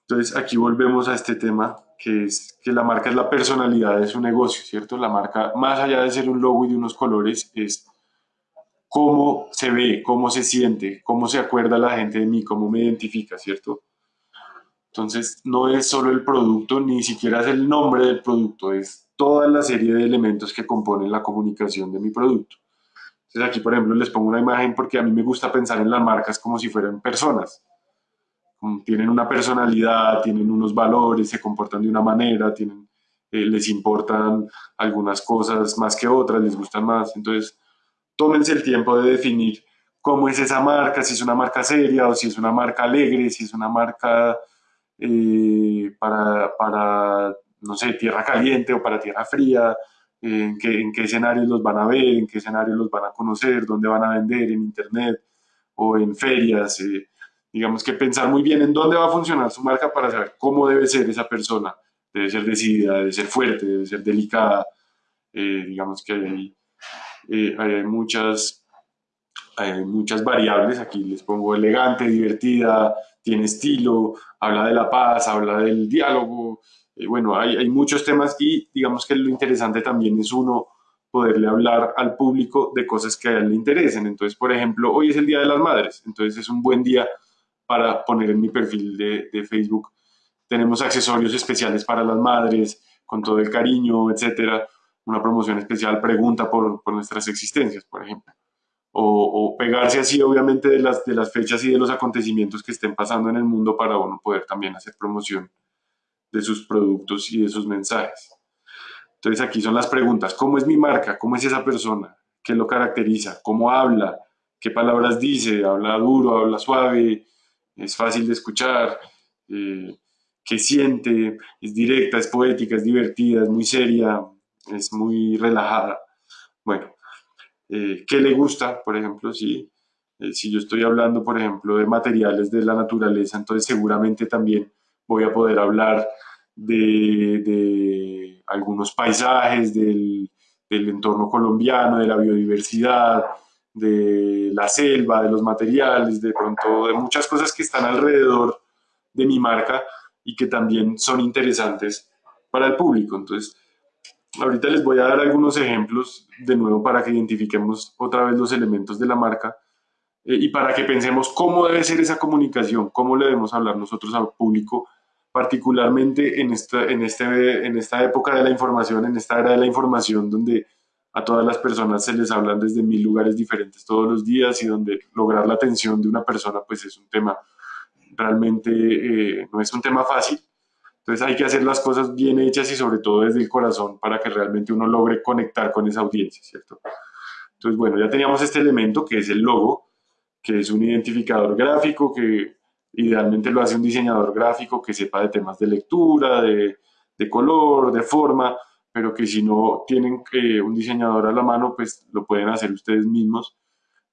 Entonces aquí volvemos a este tema que es que la marca es la personalidad de su negocio, ¿cierto? La marca, más allá de ser un logo y de unos colores, es cómo se ve, cómo se siente, cómo se acuerda la gente de mí, cómo me identifica, ¿cierto? Entonces no es solo el producto, ni siquiera es el nombre del producto, es toda la serie de elementos que componen la comunicación de mi producto. Entonces aquí, por ejemplo, les pongo una imagen porque a mí me gusta pensar en las marcas como si fueran personas tienen una personalidad, tienen unos valores, se comportan de una manera, tienen, eh, les importan algunas cosas más que otras, les gustan más. Entonces, tómense el tiempo de definir cómo es esa marca, si es una marca seria o si es una marca alegre, si es una marca eh, para, para, no sé, tierra caliente o para tierra fría, en, qué, en qué escenarios los van a ver, en qué escenarios los van a conocer, dónde van a vender, en internet o en ferias. Eh, digamos que pensar muy bien en dónde va a funcionar su marca para saber cómo debe ser esa persona. Debe ser decidida, debe ser fuerte, debe ser delicada. Eh, digamos que hay, eh, muchas, muchas variables. Aquí les pongo elegante, divertida, tiene estilo, habla de la paz, habla del diálogo. Eh, bueno, hay, hay muchos temas y digamos que lo interesante también es uno poderle hablar al público de cosas que a él le interesen. Entonces, por ejemplo, hoy es el Día de las Madres, entonces es un buen día para poner en mi perfil de, de, Facebook. Tenemos accesorios especiales para las madres, con todo el cariño, etcétera. Una promoción especial, pregunta por, por nuestras existencias, por ejemplo. O, o, pegarse así, obviamente, de las, de las fechas y de los acontecimientos que estén pasando en el mundo para uno poder también hacer promoción de sus productos y de sus mensajes. Entonces aquí son las preguntas. ¿Cómo es mi marca? ¿Cómo es esa persona? ¿Qué lo caracteriza? ¿Cómo habla? ¿Qué palabras dice? ¿Habla duro? ¿Habla suave? Es fácil de escuchar, eh, que siente, es directa, es poética, es divertida, es muy seria, es muy relajada. Bueno, eh, ¿qué le gusta, por ejemplo? Sí, eh, si yo estoy hablando, por ejemplo, de materiales de la naturaleza, entonces seguramente también voy a poder hablar de, de algunos paisajes, del, del entorno colombiano, de la biodiversidad, de la selva, de los materiales, de pronto de muchas cosas que están alrededor de mi marca y que también son interesantes para el público. Entonces, ahorita les voy a dar algunos ejemplos de nuevo para que identifiquemos otra vez los elementos de la marca eh, y para que pensemos cómo debe ser esa comunicación, cómo le debemos hablar nosotros al público, particularmente en esta, en, este, en esta época de la información, en esta era de la información donde a todas las personas se les hablan desde mil lugares diferentes todos los días y donde lograr la atención de una persona pues es un tema realmente eh, no es un tema fácil. Entonces hay que hacer las cosas bien hechas y sobre todo desde el corazón para que realmente uno logre conectar con esa audiencia, ¿cierto? Entonces, bueno, ya teníamos este elemento que es el logo, que es un identificador gráfico que idealmente lo hace un diseñador gráfico que sepa de temas de lectura, de, de color, de forma, pero que si no tienen eh, un diseñador a la mano, pues lo pueden hacer ustedes mismos,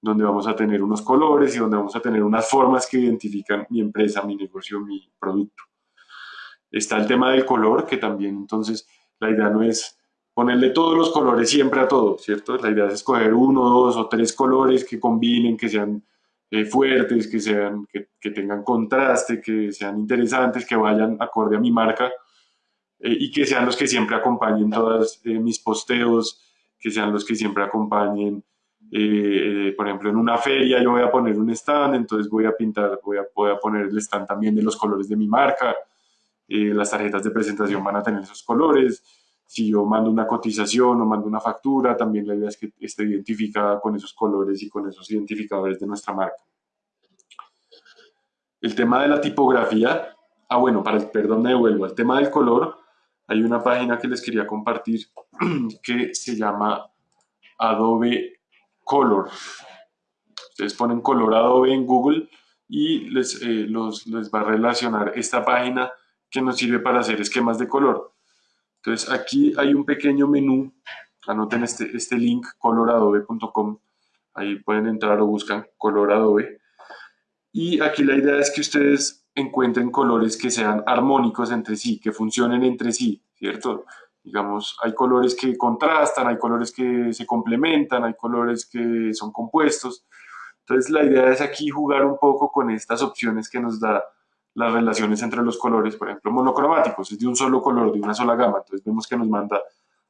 donde vamos a tener unos colores y donde vamos a tener unas formas que identifican mi empresa, mi negocio, mi producto. Está el tema del color, que también entonces la idea no es ponerle todos los colores siempre a todo, ¿cierto? La idea es escoger uno, dos o tres colores que combinen, que sean eh, fuertes, que, sean, que, tengan contraste, que sean interesantes, que vayan acorde a mi marca eh, y que sean los que siempre acompañen todos eh, mis posteos, que sean los que siempre acompañen, por ejemplo, en una feria yo voy a poner un stand, entonces voy a pintar, voy a, voy a poner el stand también de los colores de mi marca, las tarjetas de presentación van a tener esos colores, si yo mando una cotización o mando una factura, también la idea es que esté identificada con esos colores y con esos identificadores de nuestra marca. El tema de la tipografía, ah bueno, para el, perdón me devuelvo, el tema del color, hay una página que les quería compartir que se llama Adobe Color. Ustedes ponen color Adobe en Google y les, eh, les va a relacionar esta página que nos sirve para hacer esquemas de color. Entonces aquí hay un pequeño menú, anoten este, este link coloradobe.com, ahí pueden entrar o buscan coloradobe. Y aquí la idea es que ustedes encuentren colores que sean armónicos entre sí, que funcionen entre sí, ¿cierto? Digamos, hay colores que contrastan, hay colores que se complementan, hay colores que son compuestos. Entonces la idea es aquí jugar un poco con estas opciones que nos da las relaciones entre los colores, por ejemplo, monocromáticos, es de un solo color, de una sola gama, entonces vemos que nos manda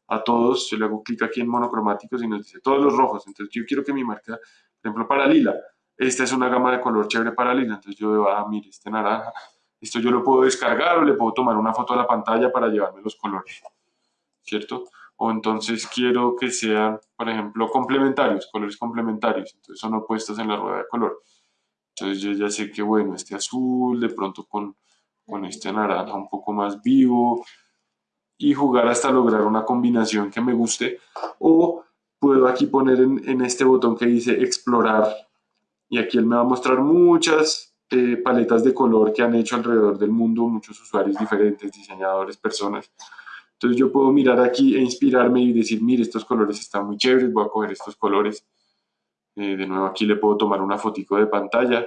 a todos, yo le hago clic aquí en monocromáticos y nos dice todos los rojos, entonces yo quiero que mi marca, por ejemplo, para lila, esta es una gama de color chévere para lila, entonces yo veo, ah, mire, este naranja, esto yo lo puedo descargar o le puedo tomar una foto a la pantalla para llevarme los colores, ¿cierto? O entonces quiero que sean, por ejemplo, complementarios, colores complementarios, entonces son opuestos en la rueda de color. Entonces yo ya sé que, bueno, este azul, de pronto con, con este naranja un poco más vivo, y jugar hasta lograr una combinación que me guste. O puedo aquí poner en, este botón que dice explorar, y aquí él me va a mostrar muchas eh, paletas de color que han hecho alrededor del mundo, muchos usuarios diferentes, diseñadores, personas. Entonces yo puedo mirar aquí e inspirarme y decir, mire, estos colores están muy chéveres, voy a coger estos colores eh, de nuevo aquí le puedo tomar una fotico de pantalla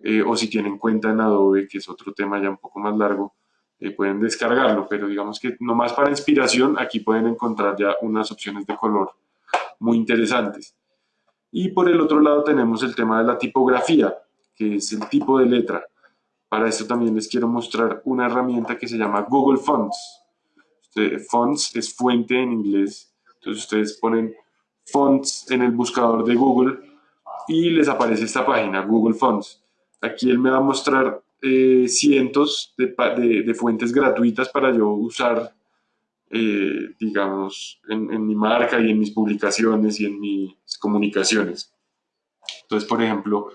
eh, o si tienen cuenta en Adobe, que es otro tema ya un poco más largo, eh, pueden descargarlo, pero digamos que nomás para inspiración aquí pueden encontrar ya unas opciones de color muy interesantes. Y por el otro lado tenemos el tema de la tipografía, que es el tipo de letra. Para esto también les quiero mostrar una herramienta que se llama Google Fonts. fonts es fuente en inglés, entonces ustedes ponen fonts en el buscador de Google y les aparece esta página, Google Fonts. Aquí él me va a mostrar eh, cientos de, fuentes gratuitas para yo usar, eh, digamos, en, mi marca y en mis publicaciones y en mis comunicaciones. Entonces, por ejemplo,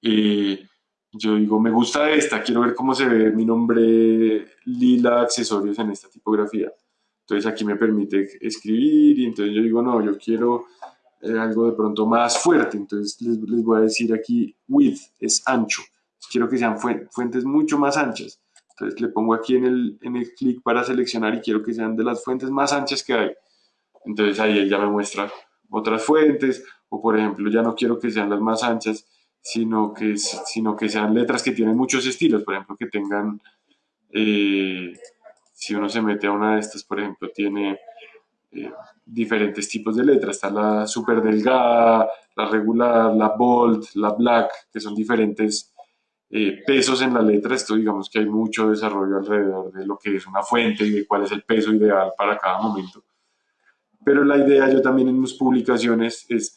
eh, yo digo, me gusta esta, quiero ver cómo se ve mi nombre lila accesorios en esta tipografía. Entonces aquí me permite escribir y entonces yo digo, no, yo quiero eh, algo de pronto más fuerte. Entonces les, les, voy a decir aquí, width es ancho. Quiero que sean fuentes mucho más anchas. Entonces le pongo aquí en el, en el clic para seleccionar y quiero que sean de las fuentes más anchas que hay. Entonces ahí él ya me muestra otras fuentes o por ejemplo ya no quiero que sean las más anchas sino que, sino que sean letras que tienen muchos estilos, por ejemplo que tengan eh, si uno se mete a una de estas, por ejemplo, tiene eh, diferentes tipos de letras. Está la super delgada, la regular, la bold, la black, que son diferentes eh, pesos en la letra. Esto digamos que hay mucho desarrollo alrededor de lo que es una fuente y de cuál es el peso ideal para cada momento. Pero la idea yo también en mis publicaciones es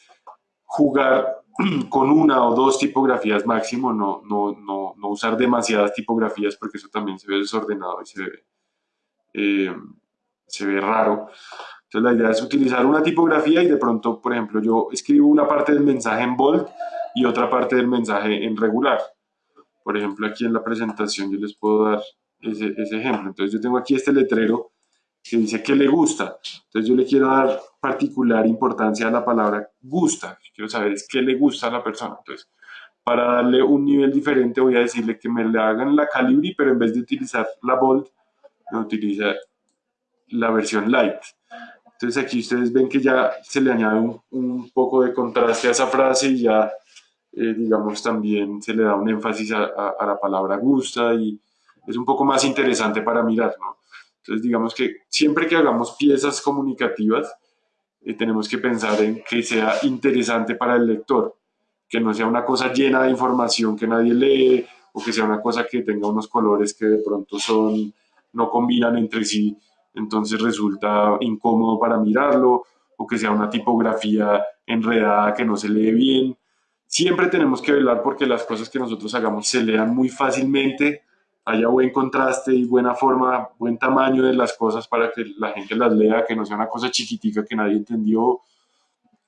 jugar con una o dos tipografías máximo, no, no, no, no usar demasiadas tipografías porque eso también se ve desordenado y se ve eh, se ve raro. Entonces la idea es utilizar una tipografía y de pronto, por ejemplo, yo escribo una parte del mensaje en bold y otra parte del mensaje en regular. Por ejemplo, aquí en la presentación yo les puedo dar ese, ese ejemplo. Entonces yo tengo aquí este letrero que dice que le gusta. Entonces yo le quiero dar particular importancia a la palabra gusta. Quiero saber es qué le gusta a la persona. Entonces, para darle un nivel diferente voy a decirle que me le hagan la calibri, pero en vez de utilizar la bold, utiliza la versión light. Entonces aquí ustedes ven que ya se le añade un, poco de contraste a esa frase y ya, eh, digamos, también se le da un énfasis a, la palabra gusta y es un poco más interesante para mirar, ¿no? Entonces, digamos que siempre que hagamos piezas comunicativas, eh, tenemos que pensar en que sea interesante para el lector, que no sea una cosa llena de información que nadie lee o que sea una cosa que tenga unos colores que de pronto son no combinan entre sí, entonces resulta incómodo para mirarlo o que sea una tipografía enredada que no se lee bien. Siempre tenemos que velar porque las cosas que nosotros hagamos se lean muy fácilmente haya buen contraste y buena forma, buen tamaño de las cosas para que la gente las lea, que no sea una cosa chiquitica que nadie entendió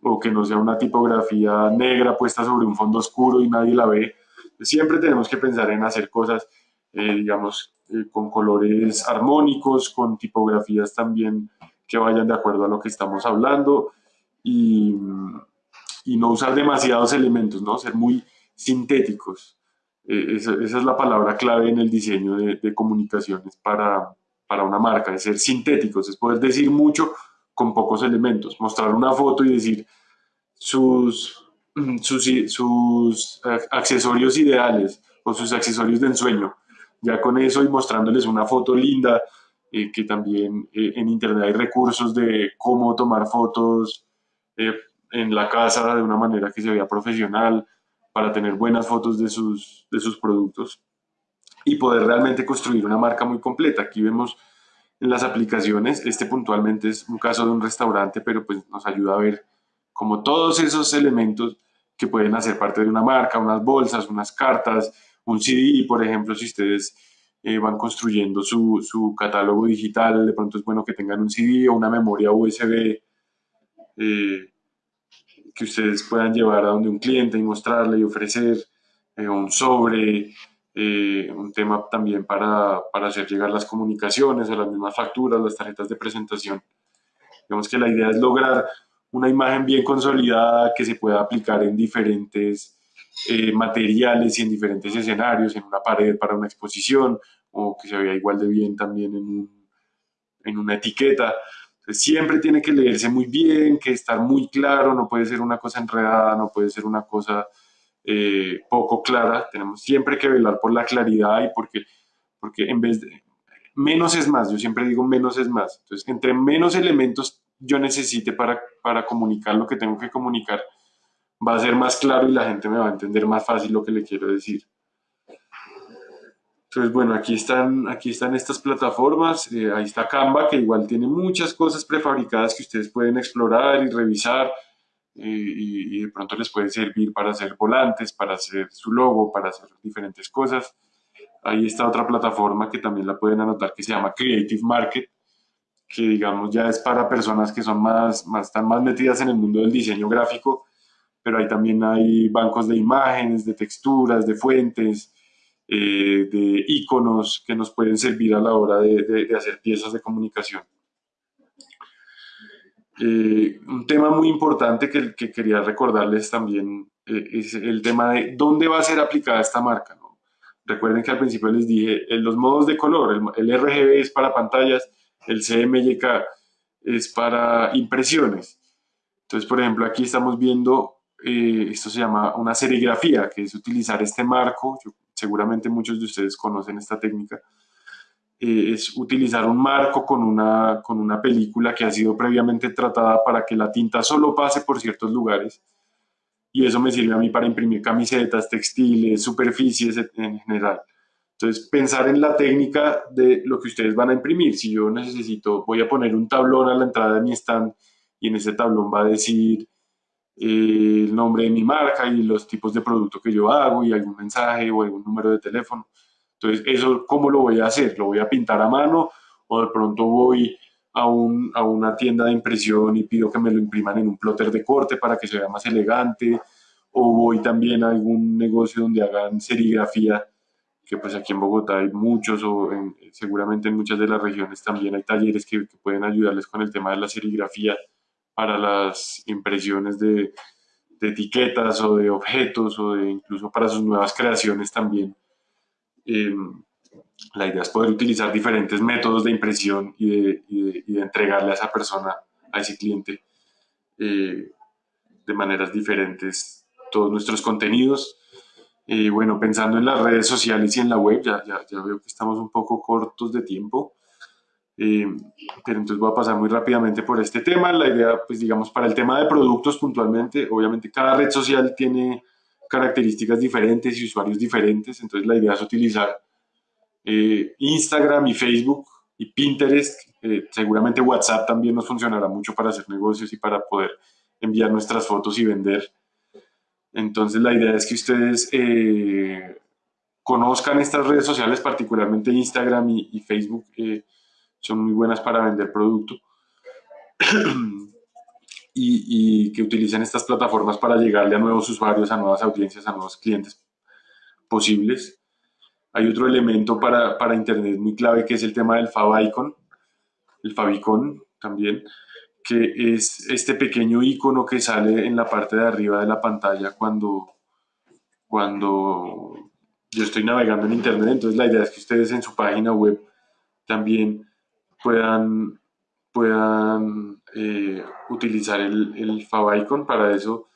o que no sea una tipografía negra puesta sobre un fondo oscuro y nadie la ve. Siempre tenemos que pensar en hacer cosas, eh, digamos, eh, con colores armónicos, con tipografías también que vayan de acuerdo a lo que estamos hablando y, y no usar demasiados elementos, ¿no? Ser muy sintéticos. Eh, esa, es la palabra clave en el diseño de, comunicaciones para, para, una marca, es ser sintéticos, es poder decir mucho con pocos elementos, mostrar una foto y decir sus, sus, sus accesorios ideales o sus accesorios de ensueño. Ya con eso y mostrándoles una foto linda, eh, que también eh, en internet hay recursos de cómo tomar fotos en la casa de una manera que se vea profesional, para tener buenas fotos de sus, de sus productos y poder realmente construir una marca muy completa. Aquí vemos en las aplicaciones, este puntualmente es un caso de un restaurante, pero pues nos ayuda a ver como todos esos elementos que pueden hacer parte de una marca, unas bolsas, unas cartas, un CD, por ejemplo, si ustedes eh, van construyendo su, su, catálogo digital, de pronto es bueno que tengan un CD o una memoria USB eh, que ustedes puedan llevar a donde un cliente y mostrarle y ofrecer eh, un sobre, eh, un tema también para, para, hacer llegar las comunicaciones o las mismas facturas, las tarjetas de presentación. Digamos que la idea es lograr una imagen bien consolidada que se pueda aplicar en diferentes eh, materiales y en diferentes escenarios, en una pared para una exposición o que se vea igual de bien también en, en una etiqueta siempre tiene que leerse muy bien, que estar muy claro, no puede ser una cosa enredada, no puede ser una cosa eh, poco clara. Tenemos siempre que velar por la claridad y porque, porque en vez de... Menos es más, yo siempre digo menos es más. Entonces, entre menos elementos yo necesite para, para comunicar lo que tengo que comunicar, va a ser más claro y la gente me va a entender más fácil lo que le quiero decir. Entonces, bueno, aquí están, aquí están estas plataformas, eh, ahí está Canva, que igual tiene muchas cosas prefabricadas que ustedes pueden explorar y revisar, eh, y, de pronto les puede servir para hacer volantes, para hacer su logo, para hacer diferentes cosas. Ahí está otra plataforma que también la pueden anotar que se llama Creative Market, que digamos ya es para personas que son más, más, están más metidas en el mundo del diseño gráfico, pero ahí también hay bancos de imágenes, de texturas, de fuentes, eh, de iconos que nos pueden servir a la hora de, hacer piezas de comunicación. Eh, un tema muy importante que, que quería recordarles también eh, es el tema de dónde va a ser aplicada esta marca. Recuerden que al principio les dije los modos de color, el, el, RGB es para pantallas, el CMYK es para impresiones. Entonces, por ejemplo, aquí estamos viendo, esto se llama una serigrafía, que es utilizar este marco. Yo seguramente muchos de ustedes conocen esta técnica, eh, es utilizar un marco con una, con una película que ha sido previamente tratada para que la tinta solo pase por ciertos lugares. Y eso me sirve a mí para imprimir camisetas, textiles, superficies en general. Entonces, pensar en la técnica de lo que ustedes van a imprimir. Si yo necesito, voy a poner un tablón a la entrada de mi stand y en ese tablón va a decir el nombre de mi marca y los tipos de producto que yo hago y algún mensaje o algún número de teléfono. Entonces, eso, ¿cómo lo voy a hacer? ¿Lo voy a pintar a mano o de pronto voy a, un, a una tienda de impresión y pido que me lo impriman en un plotter de corte para que se vea más elegante? ¿O voy también a algún negocio donde hagan serigrafía? que pues aquí en Bogotá hay muchos o seguramente en muchas de las regiones también hay talleres que, que pueden ayudarles con el tema de la serigrafía para las impresiones de, etiquetas o de objetos o de incluso para sus nuevas creaciones también. Em, la idea es poder utilizar diferentes métodos de impresión y de, entregarle a esa persona, a ese cliente, eh, de maneras diferentes todos nuestros contenidos. Eh, bueno, pensando en las redes sociales y en la web, ya, ya, ya veo que estamos un poco cortos de tiempo. Eh, pero entonces voy a pasar muy rápidamente por este tema. La idea, pues digamos, para el tema de productos puntualmente, obviamente cada red social tiene características diferentes y usuarios diferentes, entonces la idea es utilizar eh, Instagram y Facebook y Pinterest, eh, seguramente WhatsApp también nos funcionará mucho para hacer negocios y para poder enviar nuestras fotos y vender. Entonces la idea es que ustedes conozcan estas redes sociales, particularmente Instagram y, y Facebook, son muy buenas para vender producto. y, que utilicen estas plataformas para llegarle a nuevos usuarios, a nuevas audiencias, a nuevos clientes posibles. Hay otro elemento para, para Internet muy clave que es el tema del favicon, el favicon también, que es este pequeño icono que sale en la parte de arriba de la pantalla cuando, cuando yo estoy navegando en Internet. Entonces la idea es que ustedes en su página web también puedan, puedan eh, utilizar el, el favicon. Para eso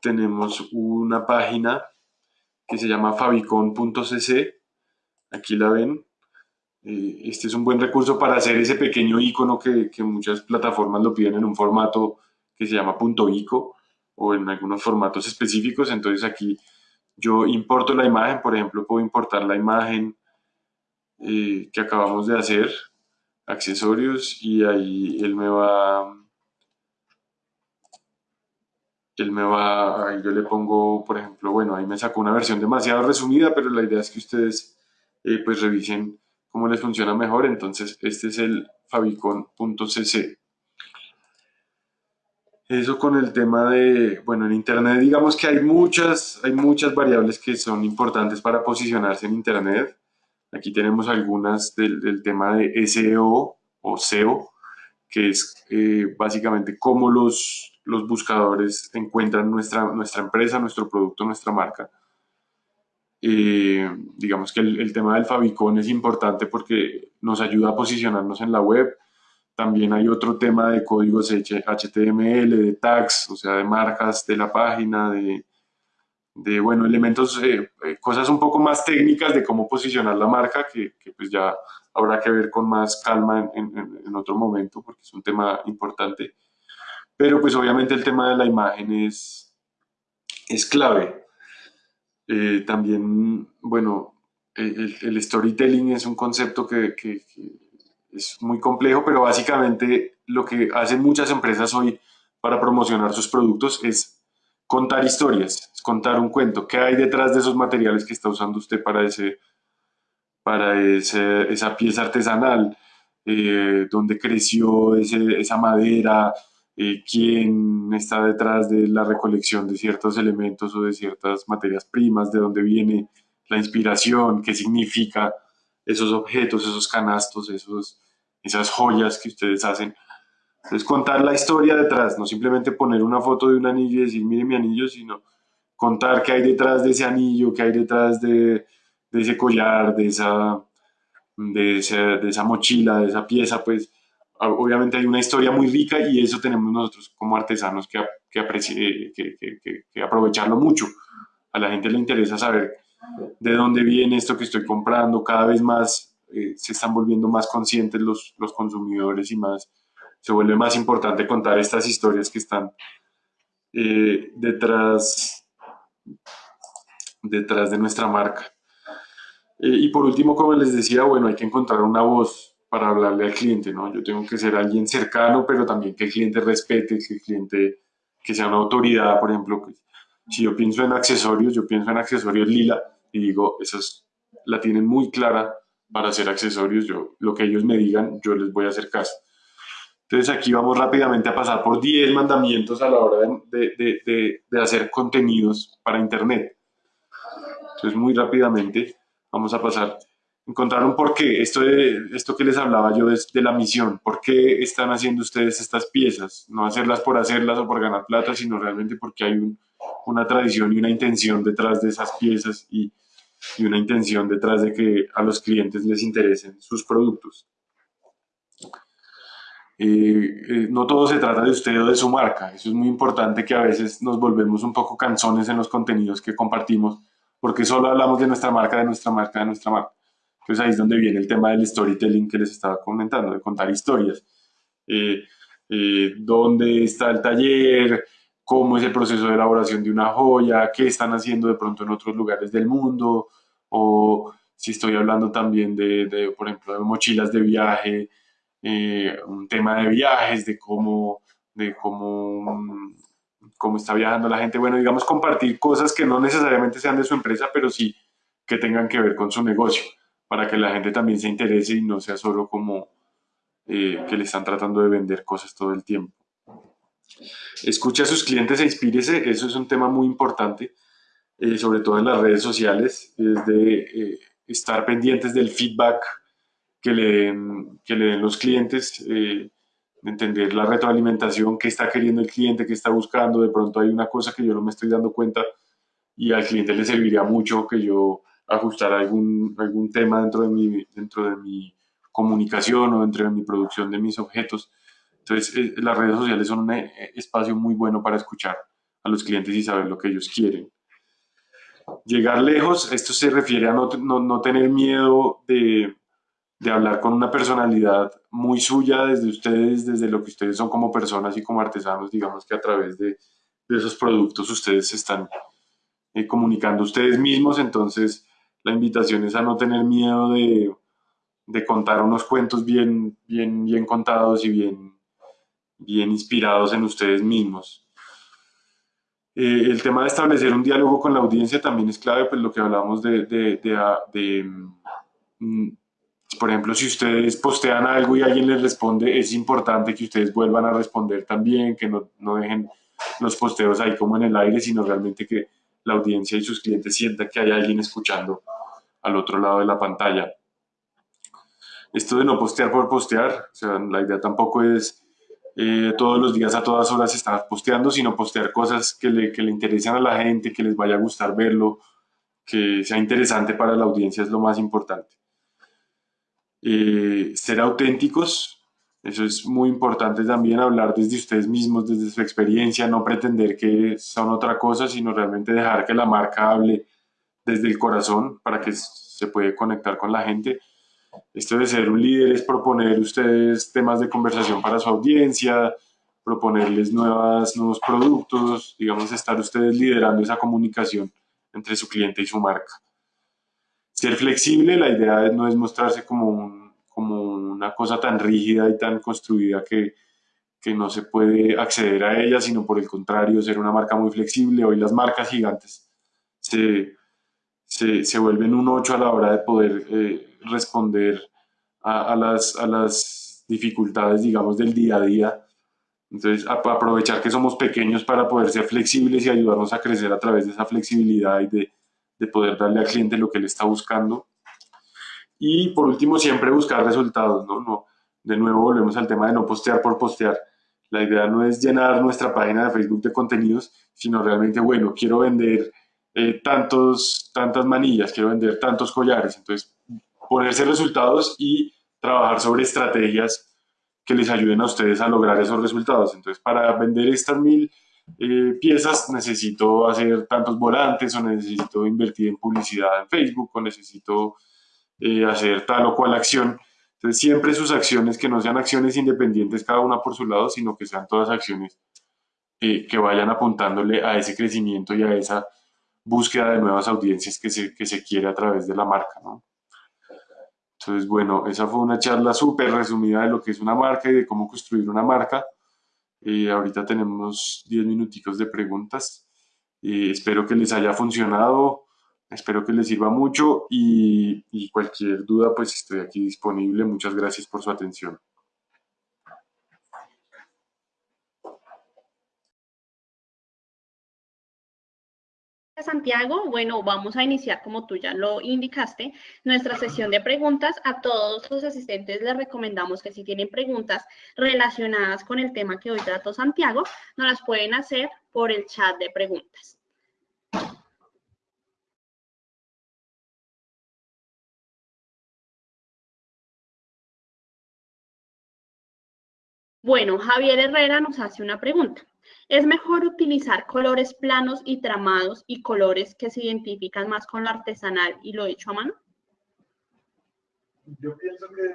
tenemos una página que se llama favicon.cc. Aquí la ven. Eh, este es un buen recurso para hacer ese pequeño icono que, que, muchas plataformas lo piden en un formato que se llama .ico o en algunos formatos específicos. Entonces aquí yo importo la imagen, por ejemplo, puedo importar la imagen eh, que acabamos de hacer accesorios y ahí él me va él me va, ahí yo le pongo, por ejemplo, bueno, ahí me sacó una versión demasiado resumida, pero la idea es que ustedes eh, pues revisen cómo les funciona mejor, entonces este es el favicon.cc. Eso con el tema de, bueno, en Internet digamos que hay muchas, hay muchas variables que son importantes para posicionarse en Internet. Aquí tenemos algunas del, tema de SEO o SEO, que es eh, básicamente cómo los, los buscadores encuentran nuestra, nuestra empresa, nuestro producto, nuestra marca. Eh, digamos que el, tema del favicon es importante porque nos ayuda a posicionarnos en la web. También hay otro tema de códigos HTML, de tags, o sea, de marcas de la página, de, de bueno, elementos, eh, eh, cosas un poco más técnicas de cómo posicionar la marca, que, pues ya habrá que ver con más calma en, otro momento, porque es un tema importante. Pero pues obviamente el tema de la imagen es, es clave. Eh, también, bueno, el, storytelling es un concepto que, que es muy complejo, pero básicamente lo que hacen muchas empresas hoy para promocionar sus productos es contar historias, contar un cuento. ¿Qué hay detrás de esos materiales que está usando usted para, ese, para esa pieza artesanal? Eh, ¿Dónde creció ese, esa madera? Eh, ¿Quién está detrás de la recolección de ciertos elementos o de ciertas materias primas? ¿De dónde viene la inspiración? ¿Qué significa esos objetos, esos canastos, esos, esas joyas que ustedes hacen? Es contar la historia detrás, no simplemente poner una foto de un anillo y decir, mire mi anillo, sino contar qué hay detrás de ese anillo, qué hay detrás de, ese collar, de esa, de, esa mochila, de esa pieza, pues obviamente hay una historia muy rica y eso tenemos nosotros como artesanos que, que, aprovecharlo mucho. A la gente le interesa saber de dónde viene esto que estoy comprando, cada vez más eh, se están volviendo más conscientes los, los consumidores y más se vuelve más importante contar estas historias que están eh, detrás, detrás de nuestra marca. Eh, y por último, como les decía, bueno, hay que encontrar una voz para hablarle al cliente, ¿no? Yo tengo que ser alguien cercano, pero también que el cliente respete, que el cliente, que sea una autoridad, por ejemplo, si yo pienso en accesorios, yo pienso en accesorios lila y digo, esas la tienen muy clara para hacer accesorios, yo, lo que ellos me digan, yo les voy a hacer caso. Entonces aquí vamos rápidamente a pasar por 10 mandamientos a la hora de, de, de, hacer contenidos para Internet. Entonces muy rápidamente vamos a pasar, encontrar un porqué. Esto, de, esto que les hablaba yo de, de la misión, ¿por qué están haciendo ustedes estas piezas? No hacerlas por hacerlas o por ganar plata, sino realmente porque hay un, una tradición y una intención detrás de esas piezas y, y una intención detrás de que a los clientes les interesen sus productos. Eh, eh, no todo se trata de usted o de su marca. Eso es muy importante que a veces nos volvemos un poco canzones en los contenidos que compartimos. porque solo hablamos de nuestra marca, de nuestra marca, de nuestra marca. Entonces ahí es donde viene el tema del storytelling que les estaba comentando, de contar historias. Eh, eh, ¿Dónde está el taller? ¿Cómo es el proceso de elaboración de una joya? ¿Qué están haciendo de pronto en otros lugares del mundo? O si estoy hablando también de, por ejemplo, de mochilas de viaje, eh, un tema de viajes, de cómo, de cómo, cómo está viajando la gente. Bueno, digamos, compartir cosas que no necesariamente sean de su empresa, pero sí que tengan que ver con su negocio, para que la gente también se interese y no sea solo como eh, que le están tratando de vender cosas todo el tiempo. Escuche a sus clientes e inspírese, eso es un tema muy importante, eh, sobre todo en las redes sociales, es de estar pendientes del feedback que le den, que le den los clientes, eh, entender la retroalimentación, qué está queriendo el cliente, qué está buscando, de pronto hay una cosa que yo no me estoy dando cuenta y al cliente le serviría mucho que yo ajustara algún, algún tema dentro de, mi, dentro de mi comunicación o dentro de mi producción de mis objetos. Entonces, eh, las redes sociales son un eh, espacio muy bueno para escuchar a los clientes y saber lo que ellos quieren. Llegar lejos, esto se refiere a no, no, tener miedo de, de, hablar con una personalidad muy suya desde ustedes, desde lo que ustedes son como personas y como artesanos, digamos que a través de, de esos productos ustedes se están eh, comunicando ustedes mismos, entonces la invitación es a no tener miedo de, de contar unos cuentos bien, bien, bien contados y bien, bien inspirados en ustedes mismos. Eh, el tema de establecer un diálogo con la audiencia también es clave, pues lo que hablamos de, de, mm, por ejemplo, si ustedes postean algo y alguien les responde, es importante que ustedes vuelvan a responder también, que no, no dejen los posteos ahí como en el aire, sino realmente que la audiencia y sus clientes sientan que hay alguien escuchando al otro lado de la pantalla. Esto de no postear por postear, o sea, la idea tampoco es eh, todos los días a todas horas estar posteando, sino postear cosas que le, que le interesen a la gente, que les vaya a gustar verlo, que sea interesante para la audiencia es lo más importante. Eh, ser auténticos, eso es muy importante también, hablar desde ustedes mismos, desde su experiencia, no pretender que son otra cosa, sino realmente dejar que la marca hable desde el corazón para que se pueda conectar con la gente esto de ser un líder es proponer ustedes temas de conversación para su audiencia, proponerles nuevas, nuevos productos, digamos, estar ustedes liderando esa comunicación entre su cliente y su marca. Ser flexible, la idea no es mostrarse como, una cosa tan rígida y tan construida que, no se puede acceder a ella, sino por el contrario, ser una marca muy flexible. Hoy las marcas gigantes se, vuelven un 8 a la hora de poder eh, responder a las dificultades, digamos, del día a día. Entonces, aprovechar que somos pequeños para poder ser flexibles y ayudarnos a crecer a través de esa flexibilidad y de, de poder darle al cliente lo que él está buscando. Y por último, siempre buscar resultados, ¿no? no de nuevo, volvemos al tema de no postear por postear. La idea no es llenar nuestra página de Facebook de contenidos, sino realmente, bueno, quiero vender eh, tantos, tantas manillas, quiero vender tantos collares. Entonces, ponerse resultados y trabajar sobre estrategias que les ayuden a ustedes a lograr esos resultados. Entonces, para vender estas mil eh, piezas necesito hacer tantos volantes o necesito invertir en publicidad en Facebook o necesito eh, hacer tal o cual acción. Entonces, siempre sus acciones que no sean acciones independientes cada una por su lado, sino que sean todas acciones eh, que vayan apuntándole a ese crecimiento y a esa búsqueda de nuevas audiencias que se, que se quiere a través de la marca. ¿no? Entonces, bueno, esa fue una charla súper resumida de lo que es una marca y de cómo construir una marca. Eh, ahorita tenemos 10 minuticos de preguntas. Eh, espero que les haya funcionado, espero que les sirva mucho y, y cualquier duda, pues estoy aquí disponible. Muchas gracias por su atención. Santiago, bueno, vamos a iniciar, como tú ya lo indicaste, nuestra sesión de preguntas. A todos los asistentes les recomendamos que si tienen preguntas relacionadas con el tema que hoy trató Santiago, nos las pueden hacer por el chat de preguntas. Bueno, Javier Herrera nos hace una pregunta. ¿Es mejor utilizar colores planos y tramados y colores que se identifican más con lo artesanal y lo hecho a mano? Yo pienso que...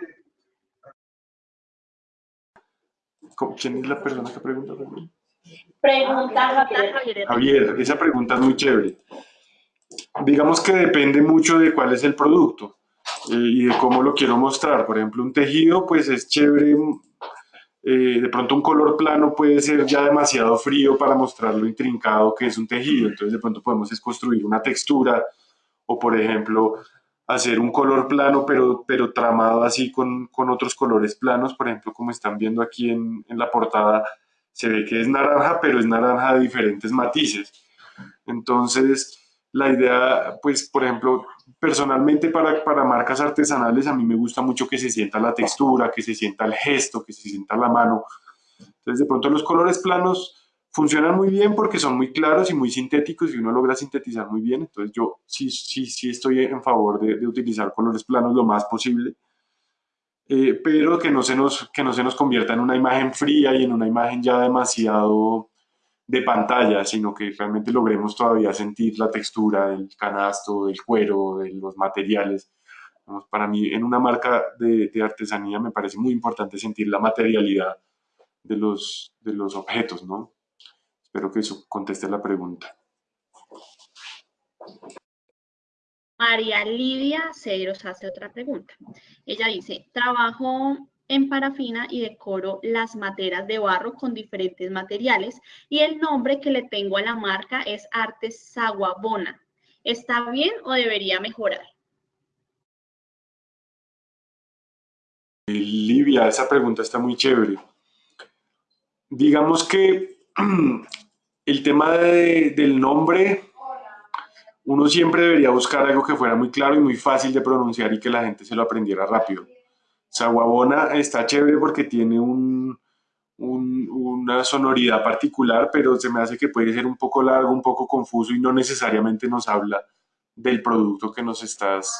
¿Quién es la persona que pregunta? Pregunta Javier. Javier, esa pregunta es muy chévere. Digamos que depende mucho de cuál es el producto eh, y de cómo lo quiero mostrar. Por ejemplo, un tejido, pues es chévere. Eh, de pronto un color plano puede ser ya demasiado frío para mostrar lo intrincado que es un tejido. Entonces de pronto podemos es construir una textura o por ejemplo hacer un color plano pero, pero tramado así con, con otros colores planos. Por ejemplo, como están viendo aquí en, en la portada, se ve que es naranja, pero es naranja de diferentes matices. Entonces, la idea, pues, por ejemplo, personalmente para, para marcas artesanales a mí me gusta mucho que se sienta la textura, que se sienta el gesto, que se sienta la mano. Entonces, de pronto los colores planos funcionan muy bien porque son muy claros y muy sintéticos y uno logra sintetizar muy bien. Entonces, yo sí, sí, sí estoy en favor de, utilizar colores planos lo más posible. Eh, pero que no, se nos, que no se nos convierta en una imagen fría y en una imagen ya demasiado de pantalla, sino que realmente logremos todavía sentir la textura del canasto, del cuero, de los materiales. para mí, en una marca de, de, artesanía me parece muy importante sentir la materialidad de los, de los objetos, ¿no? Espero que eso conteste la pregunta. María Lidia Cedros hace otra pregunta. Ella dice, trabajo en parafina y decoro las materas de barro con diferentes materiales y el nombre que le tengo a la marca es Artes Saguabona. ¿Está bien o debería mejorar? Livia, esa pregunta está muy chévere. Digamos que el tema del nombre, uno siempre debería buscar algo que fuera muy claro y muy fácil de pronunciar y que la gente se lo aprendiera rápido. Saguabona está chévere porque tiene un, una sonoridad particular, pero se me hace que puede ser un poco largo, un poco confuso y no necesariamente nos habla del producto que nos estás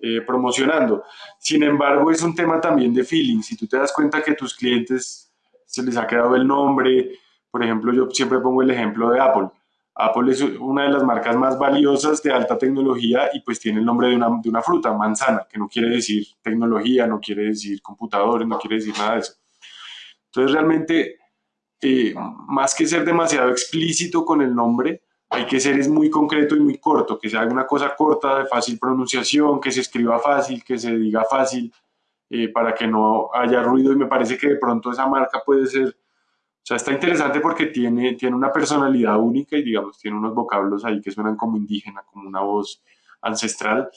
eh, promocionando. Sin embargo, es un tema también de feeling. Si tú te das cuenta que tus clientes se les ha quedado el nombre, por ejemplo, yo siempre pongo el ejemplo de Apple. Apple es una de las marcas más valiosas de alta tecnología y pues tiene el nombre de una, de una, fruta, manzana, que no quiere decir tecnología, no quiere decir computadores, no quiere decir nada de eso. Entonces realmente, eh, más que ser demasiado explícito con el nombre, hay que ser es muy concreto y muy corto, que sea una cosa corta, de fácil pronunciación, que se escriba fácil, que se diga fácil, eh, para que no haya ruido y me parece que de pronto esa marca puede ser sea, está interesante porque tiene, tiene una personalidad única y, digamos, tiene unos vocablos ahí que suenan como indígena, como una voz ancestral,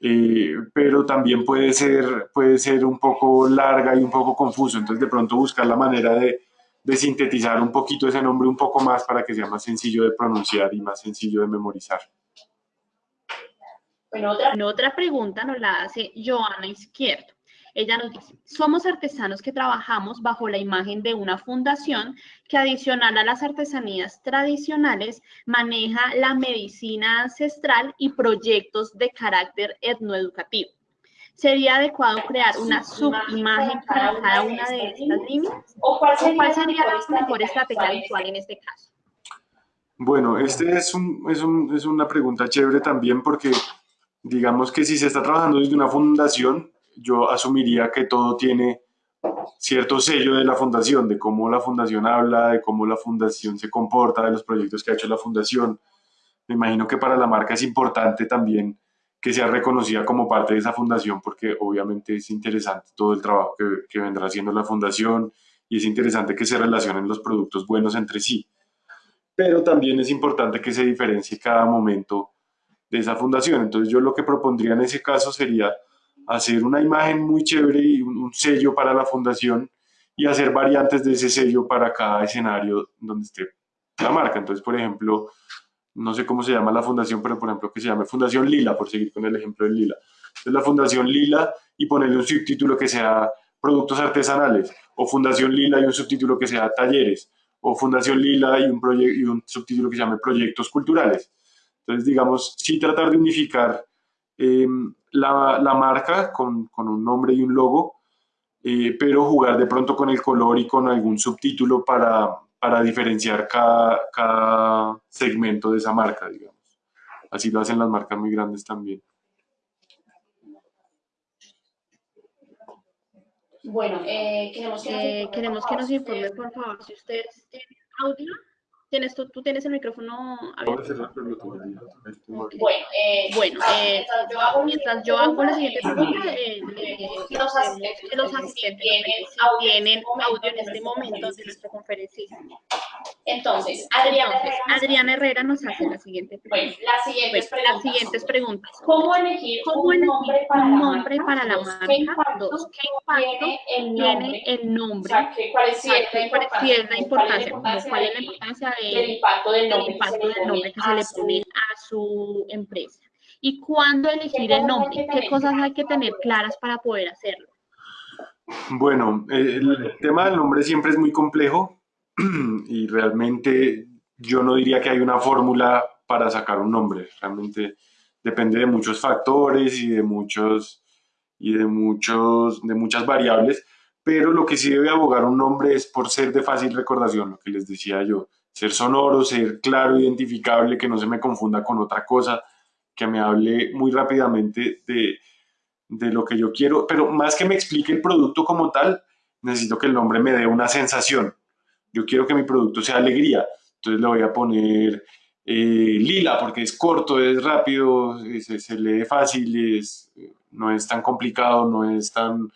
eh, pero también puede ser, puede ser un poco larga y un poco confuso. Entonces, de pronto buscar la manera de, de sintetizar un poquito ese nombre un poco más para que sea más sencillo de pronunciar y más sencillo de memorizar. Bueno, otra, otra pregunta nos la hace Joana Izquierdo. Ella nos dice, somos artesanos que trabajamos bajo la imagen de una fundación que adicional a las artesanías tradicionales maneja la medicina ancestral y proyectos de carácter etnoeducativo. ¿Sería adecuado crear una subimagen para cada una de estas líneas? ¿O cuál sería, la mejor estrategia visual en este caso? Bueno, este es, un, es, un, es una pregunta chévere también porque digamos que si se está trabajando desde una fundación, yo asumiría que todo tiene cierto sello de la fundación, de cómo la fundación habla, de cómo la fundación se comporta, de los proyectos que ha hecho la fundación. Me imagino que para la marca es importante también que sea reconocida como parte de esa fundación, porque obviamente es interesante todo el trabajo que, que vendrá haciendo la fundación y es interesante que se relacionen los productos buenos entre sí. Pero también es importante que se diferencie cada momento de esa fundación. Entonces yo lo que propondría en ese caso sería hacer una imagen muy chévere y un, sello para la fundación y hacer variantes de ese sello para cada escenario donde esté la marca. Entonces, por ejemplo, no sé cómo se llama la fundación, pero por ejemplo que se llame Fundación Lila, por seguir con el ejemplo de Lila. Entonces, la Fundación Lila y ponerle un subtítulo que sea productos artesanales, o Fundación Lila y un subtítulo que sea talleres, o Fundación Lila y un, y un subtítulo que se llame proyectos culturales. Entonces, digamos, sí tratar de unificar Em, la, marca con, un nombre y un logo, eh, pero jugar de pronto con el color y con algún subtítulo para, para diferenciar cada, cada segmento de esa marca, digamos. Así lo hacen las marcas muy grandes también. Bueno, eh, queremos, que nos, queremos que nos informe, por favor, si ustedes tienen audio. ¿Tienes, tú, tú tienes el micrófono abierto? Bueno, eh, bueno eh, mientras yo hago la siguiente pregunta, eh, los asistentes, los asistentes tienen audio en este momento de nuestra conferencia. Entonces, Adriana, Entonces, Adriana Herrera nos hace la siguiente pregunta. Bueno, las siguientes, bueno, preguntas, las siguientes preguntas. ¿Cómo elegir ¿Cómo un nombre para, un nombre la, para la marca? ¿Qué impacto, Dos, ¿qué impacto tiene el nombre? Tiene el nombre? O sea, ¿cuál es, si es la importancia? la importancia? ¿Cuál es la importancia de, del impacto del nombre, impacto del nombre que se le pone a su empresa? ¿Y cuándo elegir el nombre? ¿Qué cosas hay que tener claras para poder hacerlo? Bueno, el tema del nombre siempre es muy complejo y realmente yo no diría que hay una fórmula para sacar un nombre, realmente depende de muchos factores y de muchos y de muchos de muchas variables, pero lo que sí debe abogar un nombre es por ser de fácil recordación, lo que les decía yo, ser sonoro, ser claro, identificable, que no se me confunda con otra cosa, que me hable muy rápidamente de, de lo que yo quiero, pero más que me explique el producto como tal, necesito que el nombre me dé una sensación, yo quiero que mi producto sea alegría, entonces le voy a poner eh, lila porque es corto, es rápido, se, lee fácil, es, no es tan complicado, no es tan,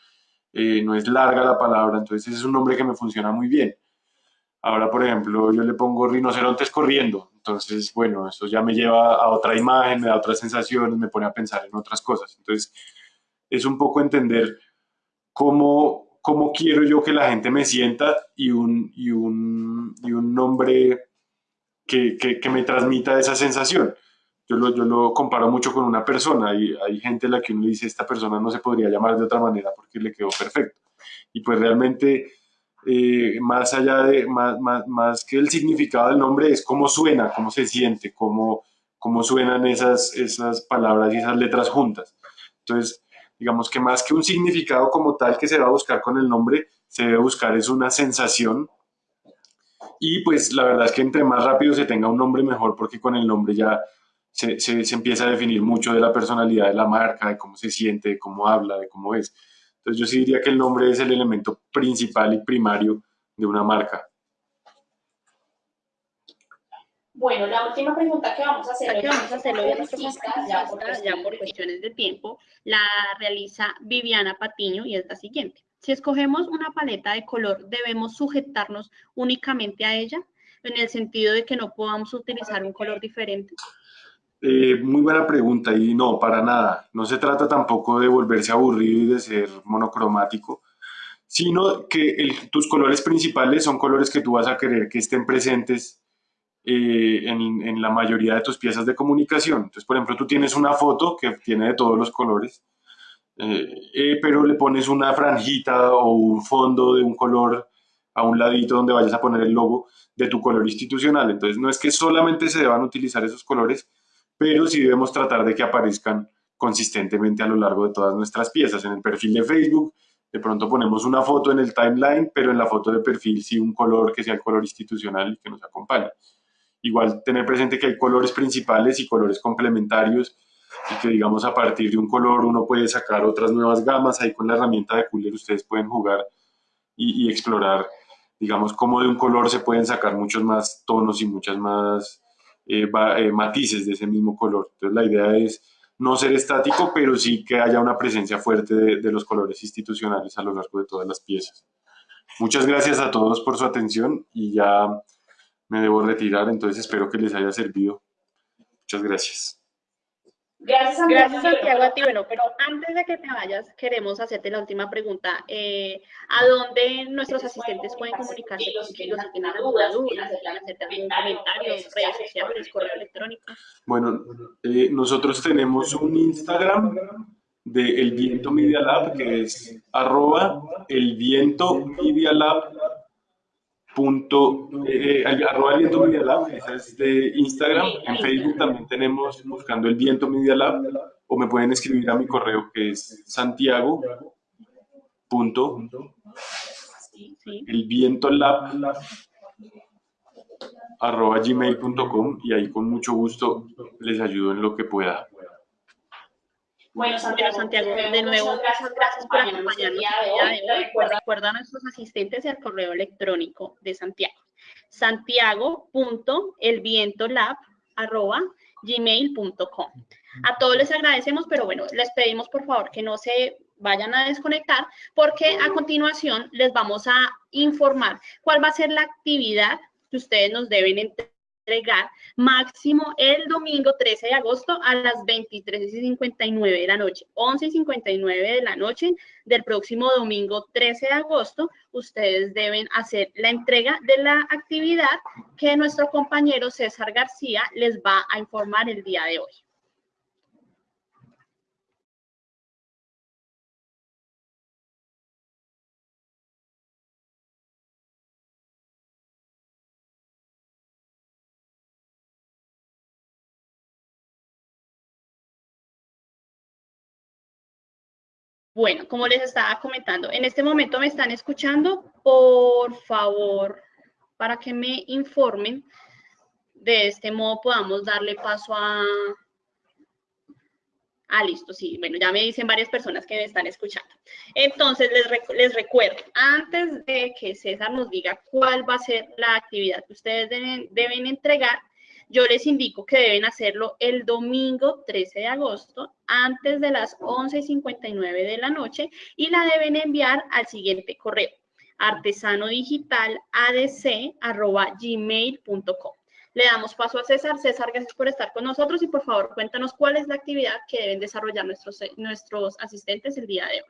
eh, no es larga la palabra, entonces es un nombre que me funciona muy bien. Ahora, por ejemplo, yo le pongo rinocerontes corriendo, entonces, bueno, eso ya me lleva a otra imagen, me da otras sensaciones, me pone a pensar en otras cosas. Entonces, es un poco entender cómo cómo quiero yo que la gente me sienta y un, y un, y un nombre que, que, me transmita esa sensación. Yo lo, yo lo comparo mucho con una persona y hay gente a la que uno dice, esta persona no se podría llamar de otra manera porque le quedó perfecto. Y pues realmente, eh, más allá de, más, más, más, que el significado del nombre, es cómo suena, cómo se siente, cómo, cómo suenan esas, esas palabras y esas letras juntas. Entonces, digamos que más que un significado como tal que se va a buscar con el nombre, se debe buscar es una sensación y pues la verdad es que entre más rápido se tenga un nombre mejor porque con el nombre ya se, se, empieza a definir mucho de la personalidad de la marca, de cómo se siente, de cómo habla, de cómo es. Entonces yo sí diría que el nombre es el elemento principal y primario de una marca. Bueno, la última pregunta que vamos a hacer, que vamos a hacer hoy ya, ya por cuestiones de tiempo, la realiza Viviana Patiño y es la siguiente. Si escogemos una paleta de color, ¿debemos sujetarnos únicamente a ella? En el sentido de que no podamos utilizar un color diferente. Eh, muy buena pregunta y no, para nada. No se trata tampoco de volverse aburrido y de ser monocromático, sino que tus colores principales son colores que tú vas a querer que estén presentes eh, en, la mayoría de tus piezas de comunicación. Entonces, por ejemplo, tú tienes una foto que tiene de todos los colores, eh, pero le pones una franjita o un fondo de un color a un ladito donde vayas a poner el logo de tu color institucional. Entonces, no es que solamente se deban utilizar esos colores, pero sí debemos tratar de que aparezcan consistentemente a lo largo de todas nuestras piezas. En el perfil de Facebook, de pronto ponemos una foto en el timeline, pero en la foto de perfil sí un color que sea el color institucional y que nos acompañe. Igual tener presente que hay colores principales y colores complementarios y que digamos a partir de un color uno puede sacar otras nuevas gamas. Ahí con la herramienta de Cooler ustedes pueden jugar y, explorar, digamos, cómo de un color se pueden sacar muchos más tonos y muchas más eh, eh, matices de ese mismo color. Entonces la idea es no ser estático, pero sí que haya una presencia fuerte de, de los colores institucionales a lo largo de todas las piezas. Muchas gracias a todos por su atención y ya me debo retirar, entonces espero que les haya servido. Muchas gracias. Gracias, Santiago. Gracias, Santiago, a ti. Bueno, pero antes de que te vayas, queremos hacerte la última pregunta. Eh, ¿A dónde nuestros asistentes pueden comunicarse contigo si tienen alguna duda, si quieren hacerte algún comentario, redes sociales, correo electrónico? Bueno, eh, nosotros tenemos un Instagram de El Viento Media Lab, que es arroba El Viento Media Lab punto, eh, eh arroba el viento media lab, esa es de Instagram, en Facebook también tenemos buscando el viento media lab, o me pueden escribir a mi correo que es santiago punto el viento lab arroba gmail.com y ahí con mucho gusto les ayudo en lo que pueda. Bueno, Santiago, de nuevo, muchas gracias por acompañarnos el día de hoy. Recuerda a nuestros asistentes el correo electrónico de Santiago. santiago.elvientolab.gmail.com A todos les agradecemos, pero bueno, les pedimos por favor que no se vayan a desconectar porque a continuación les vamos a informar cuál va a ser la actividad que ustedes nos deben entregar máximo el domingo 13 de agosto a las 23.59 de la noche, 11.59 de la noche del próximo domingo 13 de agosto, ustedes deben hacer la entrega de la actividad que nuestro compañero César García les va a informar el día de hoy. Bueno, como les estaba comentando, en este momento me están escuchando. Por favor, para que me informen, de este modo podamos darle paso a... Ah, listo, sí. Bueno, ya me dicen varias personas que me están escuchando. Entonces, les, les recuerdo, antes de que César nos diga cuál va a ser la actividad que ustedes deben, deben entregar, yo les indico que deben hacerlo el domingo 13 de agosto antes de las 11.59 de la noche y la deben enviar al siguiente correo artesanodigitaladc.gmail.com. Le damos paso a César. César, gracias por estar con nosotros y por favor cuéntanos cuál es la actividad que deben desarrollar nuestros, nuestros asistentes el día de hoy.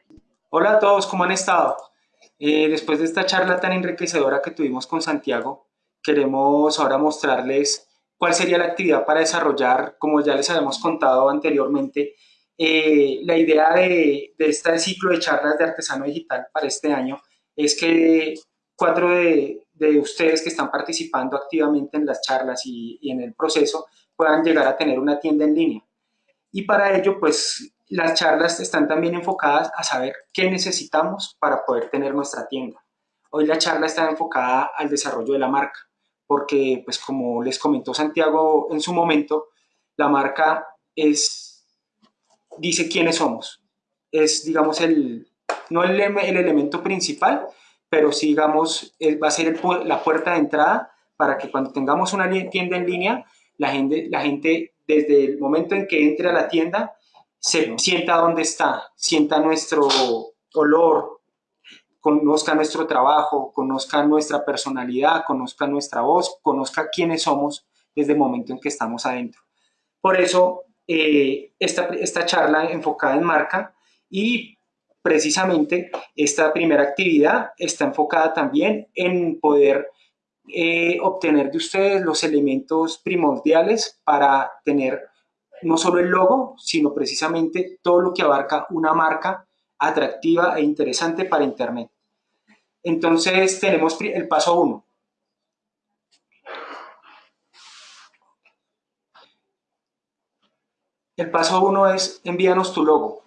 Hola a todos, ¿cómo han estado? Eh, después de esta charla tan enriquecedora que tuvimos con Santiago, queremos ahora mostrarles cuál sería la actividad para desarrollar, como ya les habíamos contado anteriormente, eh, la idea de, este ciclo de charlas de artesano digital para este año es que cuatro de, ustedes que están participando activamente en las charlas y, y, en el proceso puedan llegar a tener una tienda en línea. Y para ello, pues, las charlas están también enfocadas a saber qué necesitamos para poder tener nuestra tienda. Hoy la charla está enfocada al desarrollo de la marca porque, pues como les comentó Santiago en su momento, la marca es, dice quiénes somos. Es, digamos, el, no el, el elemento principal, pero sí, digamos, va a ser la puerta de entrada para que cuando tengamos una tienda en línea, la gente, la gente desde el momento en que entre a la tienda, se sienta dónde está, sienta nuestro olor, conozca nuestro trabajo, conozca nuestra personalidad, conozca nuestra voz, conozca quiénes somos desde el momento en que estamos adentro. Por eso, eh, esta, esta charla enfocada en marca y precisamente esta primera actividad está enfocada también en poder eh, obtener de ustedes los elementos primordiales para tener no solo el logo, sino precisamente todo lo que abarca una marca atractiva e interesante para Internet. Entonces tenemos el paso 1. El paso 1 es envíanos tu logo.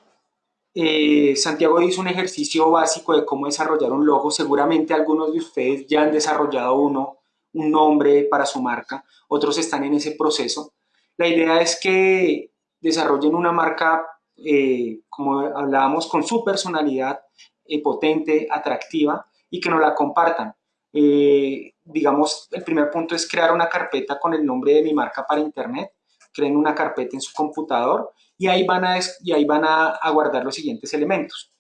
Eh, Santiago hizo un ejercicio básico de cómo desarrollar un logo. Seguramente algunos de ustedes ya han desarrollado uno, un nombre para su marca. Otros están en ese proceso. La idea es que desarrollen una marca, eh, como hablábamos, con su personalidad eh, potente, atractiva, y que nos la compartan. Eh, digamos, el primer punto es crear una carpeta con el nombre de mi marca para internet, creen una carpeta en su computador y ahí van a, y ahí van a, guardar los siguientes elementos.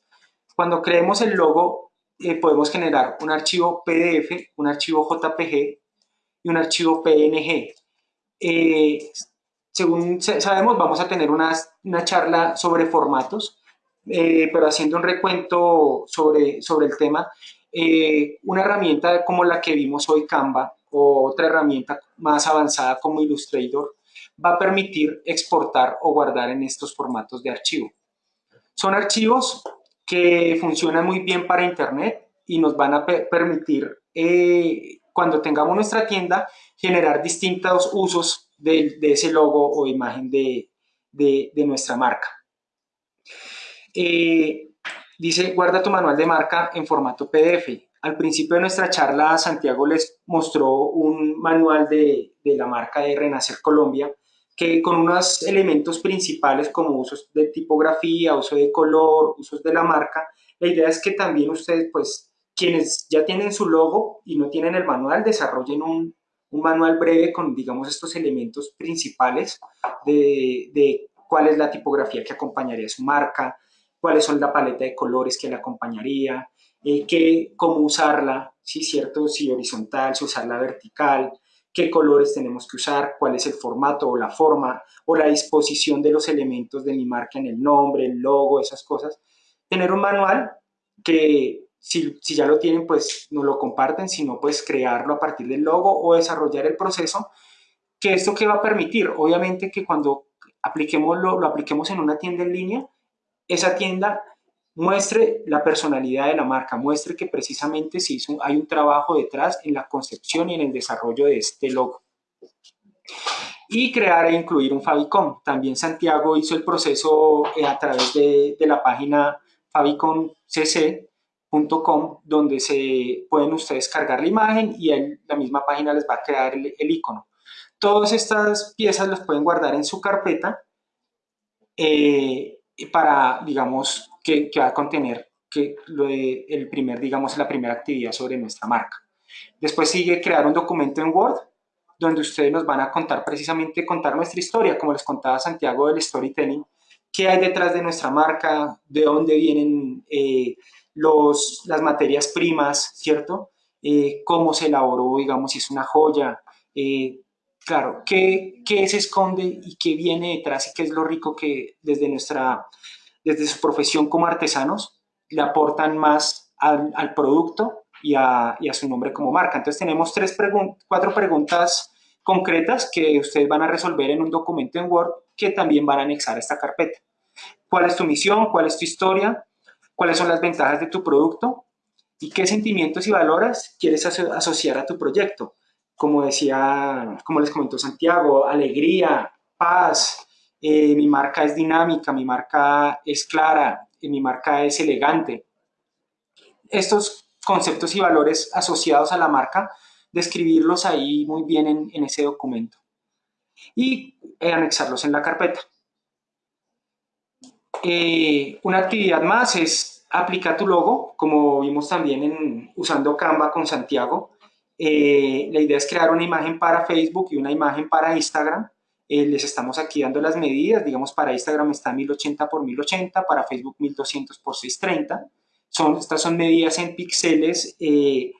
Cuando creemos el logo, eh, podemos generar un archivo PDF, un archivo JPG y un archivo PNG. Eh, según sabemos, vamos a tener una, una charla sobre formatos, pero haciendo un recuento sobre, sobre el tema, eh, una herramienta como la que vimos hoy, Canva, o otra herramienta más avanzada como Illustrator, va a permitir exportar o guardar en estos formatos de archivo. Son archivos que funcionan muy bien para Internet y nos van a permitir, eh, cuando tengamos nuestra tienda, generar distintos usos de, ese logo o imagen de, nuestra marca. Eh, dice, guarda tu manual de marca en formato PDF. Al principio de nuestra charla, Santiago les mostró un manual de, de la marca de Renacer Colombia, que con unos elementos principales como usos de tipografía, uso de color, usos de la marca, la idea es que también ustedes, pues, quienes ya tienen su logo y no tienen el manual, desarrollen un, un manual breve con, digamos, estos elementos principales de, de, cuál es la tipografía que acompañaría su marca, cuáles son la paleta de colores que la acompañaría, eh, qué, cómo usarla, si cierto, si horizontal, si usarla vertical, qué colores tenemos que usar, cuál es el formato o la forma o la disposición de los elementos de mi marca en el nombre, el logo, esas cosas. Tener un manual que si, si, ya lo tienen, pues no lo comparten, sino pues crearlo a partir del logo o desarrollar el proceso. ¿Que esto qué va a permitir? Obviamente que cuando apliquemos lo, lo apliquemos en una tienda en línea, esa tienda muestre la personalidad de la marca, muestre que precisamente se hizo, hay un trabajo detrás en la concepción y en el desarrollo de este logo. Y crear e incluir un Fabicon. También Santiago hizo el proceso eh, a través de, la página fabiconcc.com donde se pueden ustedes cargar la imagen y la misma página les va a crear el, el icono. Todas estas piezas las pueden guardar en su carpeta eh, para, digamos, que, va a contener que lo el primer, digamos, la primera actividad sobre nuestra marca. Después sigue crear un documento en Word donde ustedes nos van a contar precisamente, contar nuestra historia, como les contaba Santiago del storytelling, qué hay detrás de nuestra marca, de dónde vienen eh, los, las materias primas, ¿cierto? Eh, cómo se elaboró, digamos, si es una joya, eh, claro, ¿qué, ¿qué, se esconde y qué viene detrás y qué es lo rico que desde nuestra, desde su profesión como artesanos le aportan más al, producto y a, su nombre como marca. Entonces tenemos tres pregun cuatro preguntas concretas que ustedes van a resolver en un documento en Word que también van a anexar a esta carpeta. ¿Cuál es tu misión? ¿Cuál es tu historia? ¿Cuáles son las ventajas de tu producto? ¿Y qué sentimientos y valores quieres aso asociar a tu proyecto? Como decía, como les comentó Santiago, alegría, paz, eh, mi marca es dinámica, mi marca es clara, eh, mi marca es elegante. Estos conceptos y valores asociados a la marca, describirlos ahí muy bien en, en ese documento y eh, anexarlos en la carpeta. Eh, una actividad más es aplicar tu logo, como vimos también en, usando Canva con Santiago. Eh, la idea es crear una imagen para Facebook y una imagen para Instagram. Eh, les estamos aquí dando las medidas, digamos para Instagram está 1080 por 1080, para Facebook 1200 por 630 son, estas son medidas en píxeles. Eh,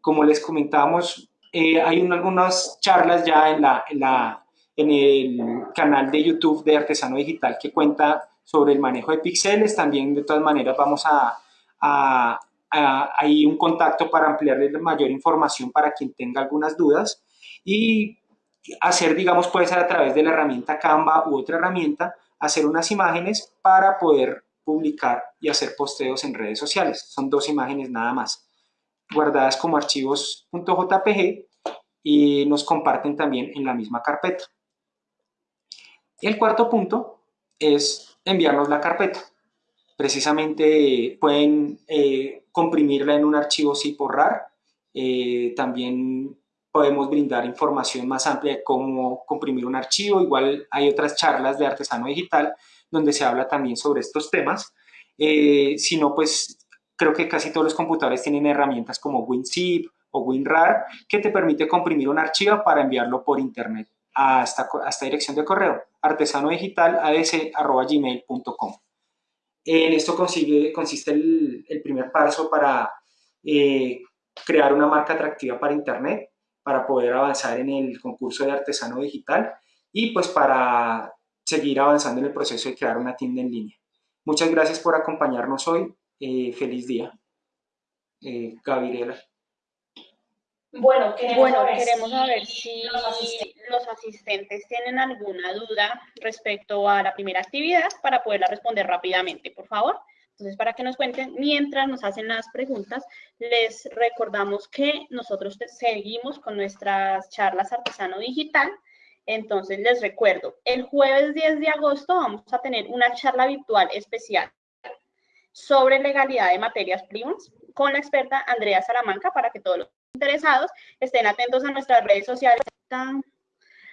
como les comentábamos, eh, hay un, algunas charlas ya en, la, en, la, en el canal de YouTube de Artesano Digital que cuenta sobre el manejo de píxeles. También, de todas maneras, vamos a, a, a, ahí un contacto para ampliarles mayor información para quien tenga algunas dudas. Y hacer, digamos, puede ser a través de la herramienta Canva u otra herramienta, hacer unas imágenes para poder publicar y hacer posteos en redes sociales. Son dos imágenes nada más, guardadas como archivos .jpg y nos comparten también en la misma carpeta. El cuarto punto es enviarnos la carpeta. Precisamente pueden eh, comprimirla en un archivo zip o RAR. Eh, también podemos brindar información más amplia de cómo comprimir un archivo. Igual hay otras charlas de artesano digital donde se habla también sobre estos temas. Eh, si no, pues creo que casi todos los computadores tienen herramientas como WinZip o WinRAR que te permite comprimir un archivo para enviarlo por internet a esta, a esta dirección de correo artesanodigital.adc.gmail.com En esto consigue, consiste el, el, primer paso para eh, crear una marca atractiva para internet, para poder avanzar en el concurso de artesano digital y pues para seguir avanzando en el proceso de crear una tienda en línea. Muchas gracias por acompañarnos hoy. Eh, feliz día. Eh, Gabriela. Bueno, queremos, bueno, saber, queremos si saber si los asistentes. tienen alguna duda respecto a la primera actividad para poderla responder rápidamente, por favor. Entonces, para que nos cuenten, mientras nos hacen las preguntas, les recordamos que nosotros seguimos con nuestras charlas artesano digital entonces, les recuerdo, el jueves 10 de agosto vamos a tener una charla virtual especial sobre legalidad de materias primas con la experta Andrea Salamanca para que todos los interesados estén atentos a nuestras redes sociales.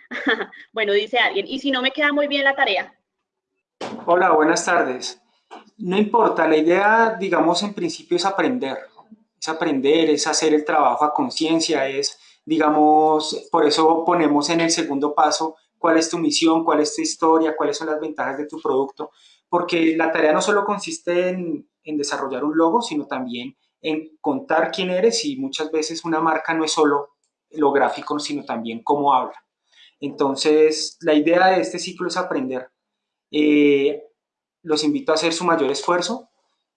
bueno, dice alguien, ¿y si no me queda muy bien la tarea? Hola, buenas tardes. No importa, la idea, digamos, en principio es aprender. Es aprender, es hacer el trabajo a conciencia, es, digamos, por eso ponemos en el segundo paso cuál es tu misión, cuál es tu historia, cuáles son las ventajas de tu producto, porque la tarea no solo consiste en, en desarrollar un logo, sino también en contar quién eres y muchas veces una marca no es solo lo gráfico, sino también cómo habla. Entonces, la idea de este ciclo es aprender. Eh, los invito a hacer su mayor esfuerzo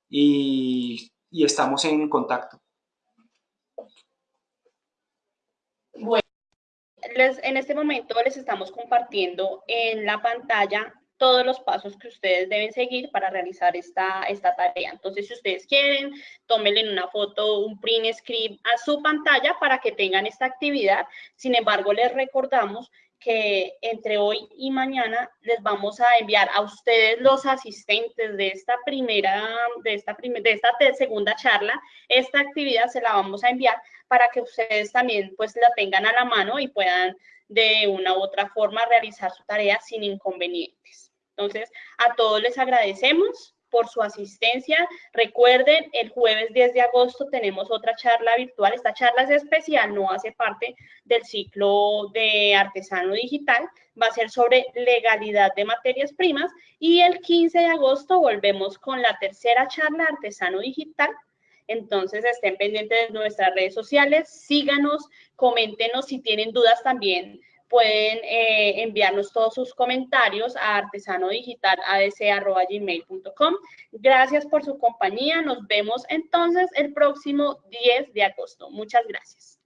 y, estamos en contacto. Bueno, en este momento les estamos compartiendo en la pantalla todos los pasos que ustedes deben seguir para realizar esta, esta tarea. Entonces, si ustedes quieren, tómenle una foto, un print screen a su pantalla para que tengan esta actividad. Sin embargo, les recordamos que entre hoy y mañana les vamos a enviar a ustedes los asistentes de esta primera, de esta, de esta segunda charla, esta actividad se la vamos a enviar para que ustedes también pues la tengan a la mano y puedan de una u otra forma realizar su tarea sin inconvenientes. Entonces, a todos les agradecemos por su asistencia. Recuerden, el jueves 10 de agosto tenemos otra charla virtual. Esta charla es especial, no hace parte del ciclo de artesano digital. Va a ser sobre legalidad de materias primas. Y el 15 de agosto volvemos con la tercera charla artesano digital. Entonces estén pendientes de nuestras redes sociales, síganos, coméntenos si tienen dudas también pueden eh, enviarnos todos sus comentarios a artesanodigital.adc.gmail.com. Gracias por su compañía. Nos vemos entonces el próximo 10 de agosto. Muchas gracias.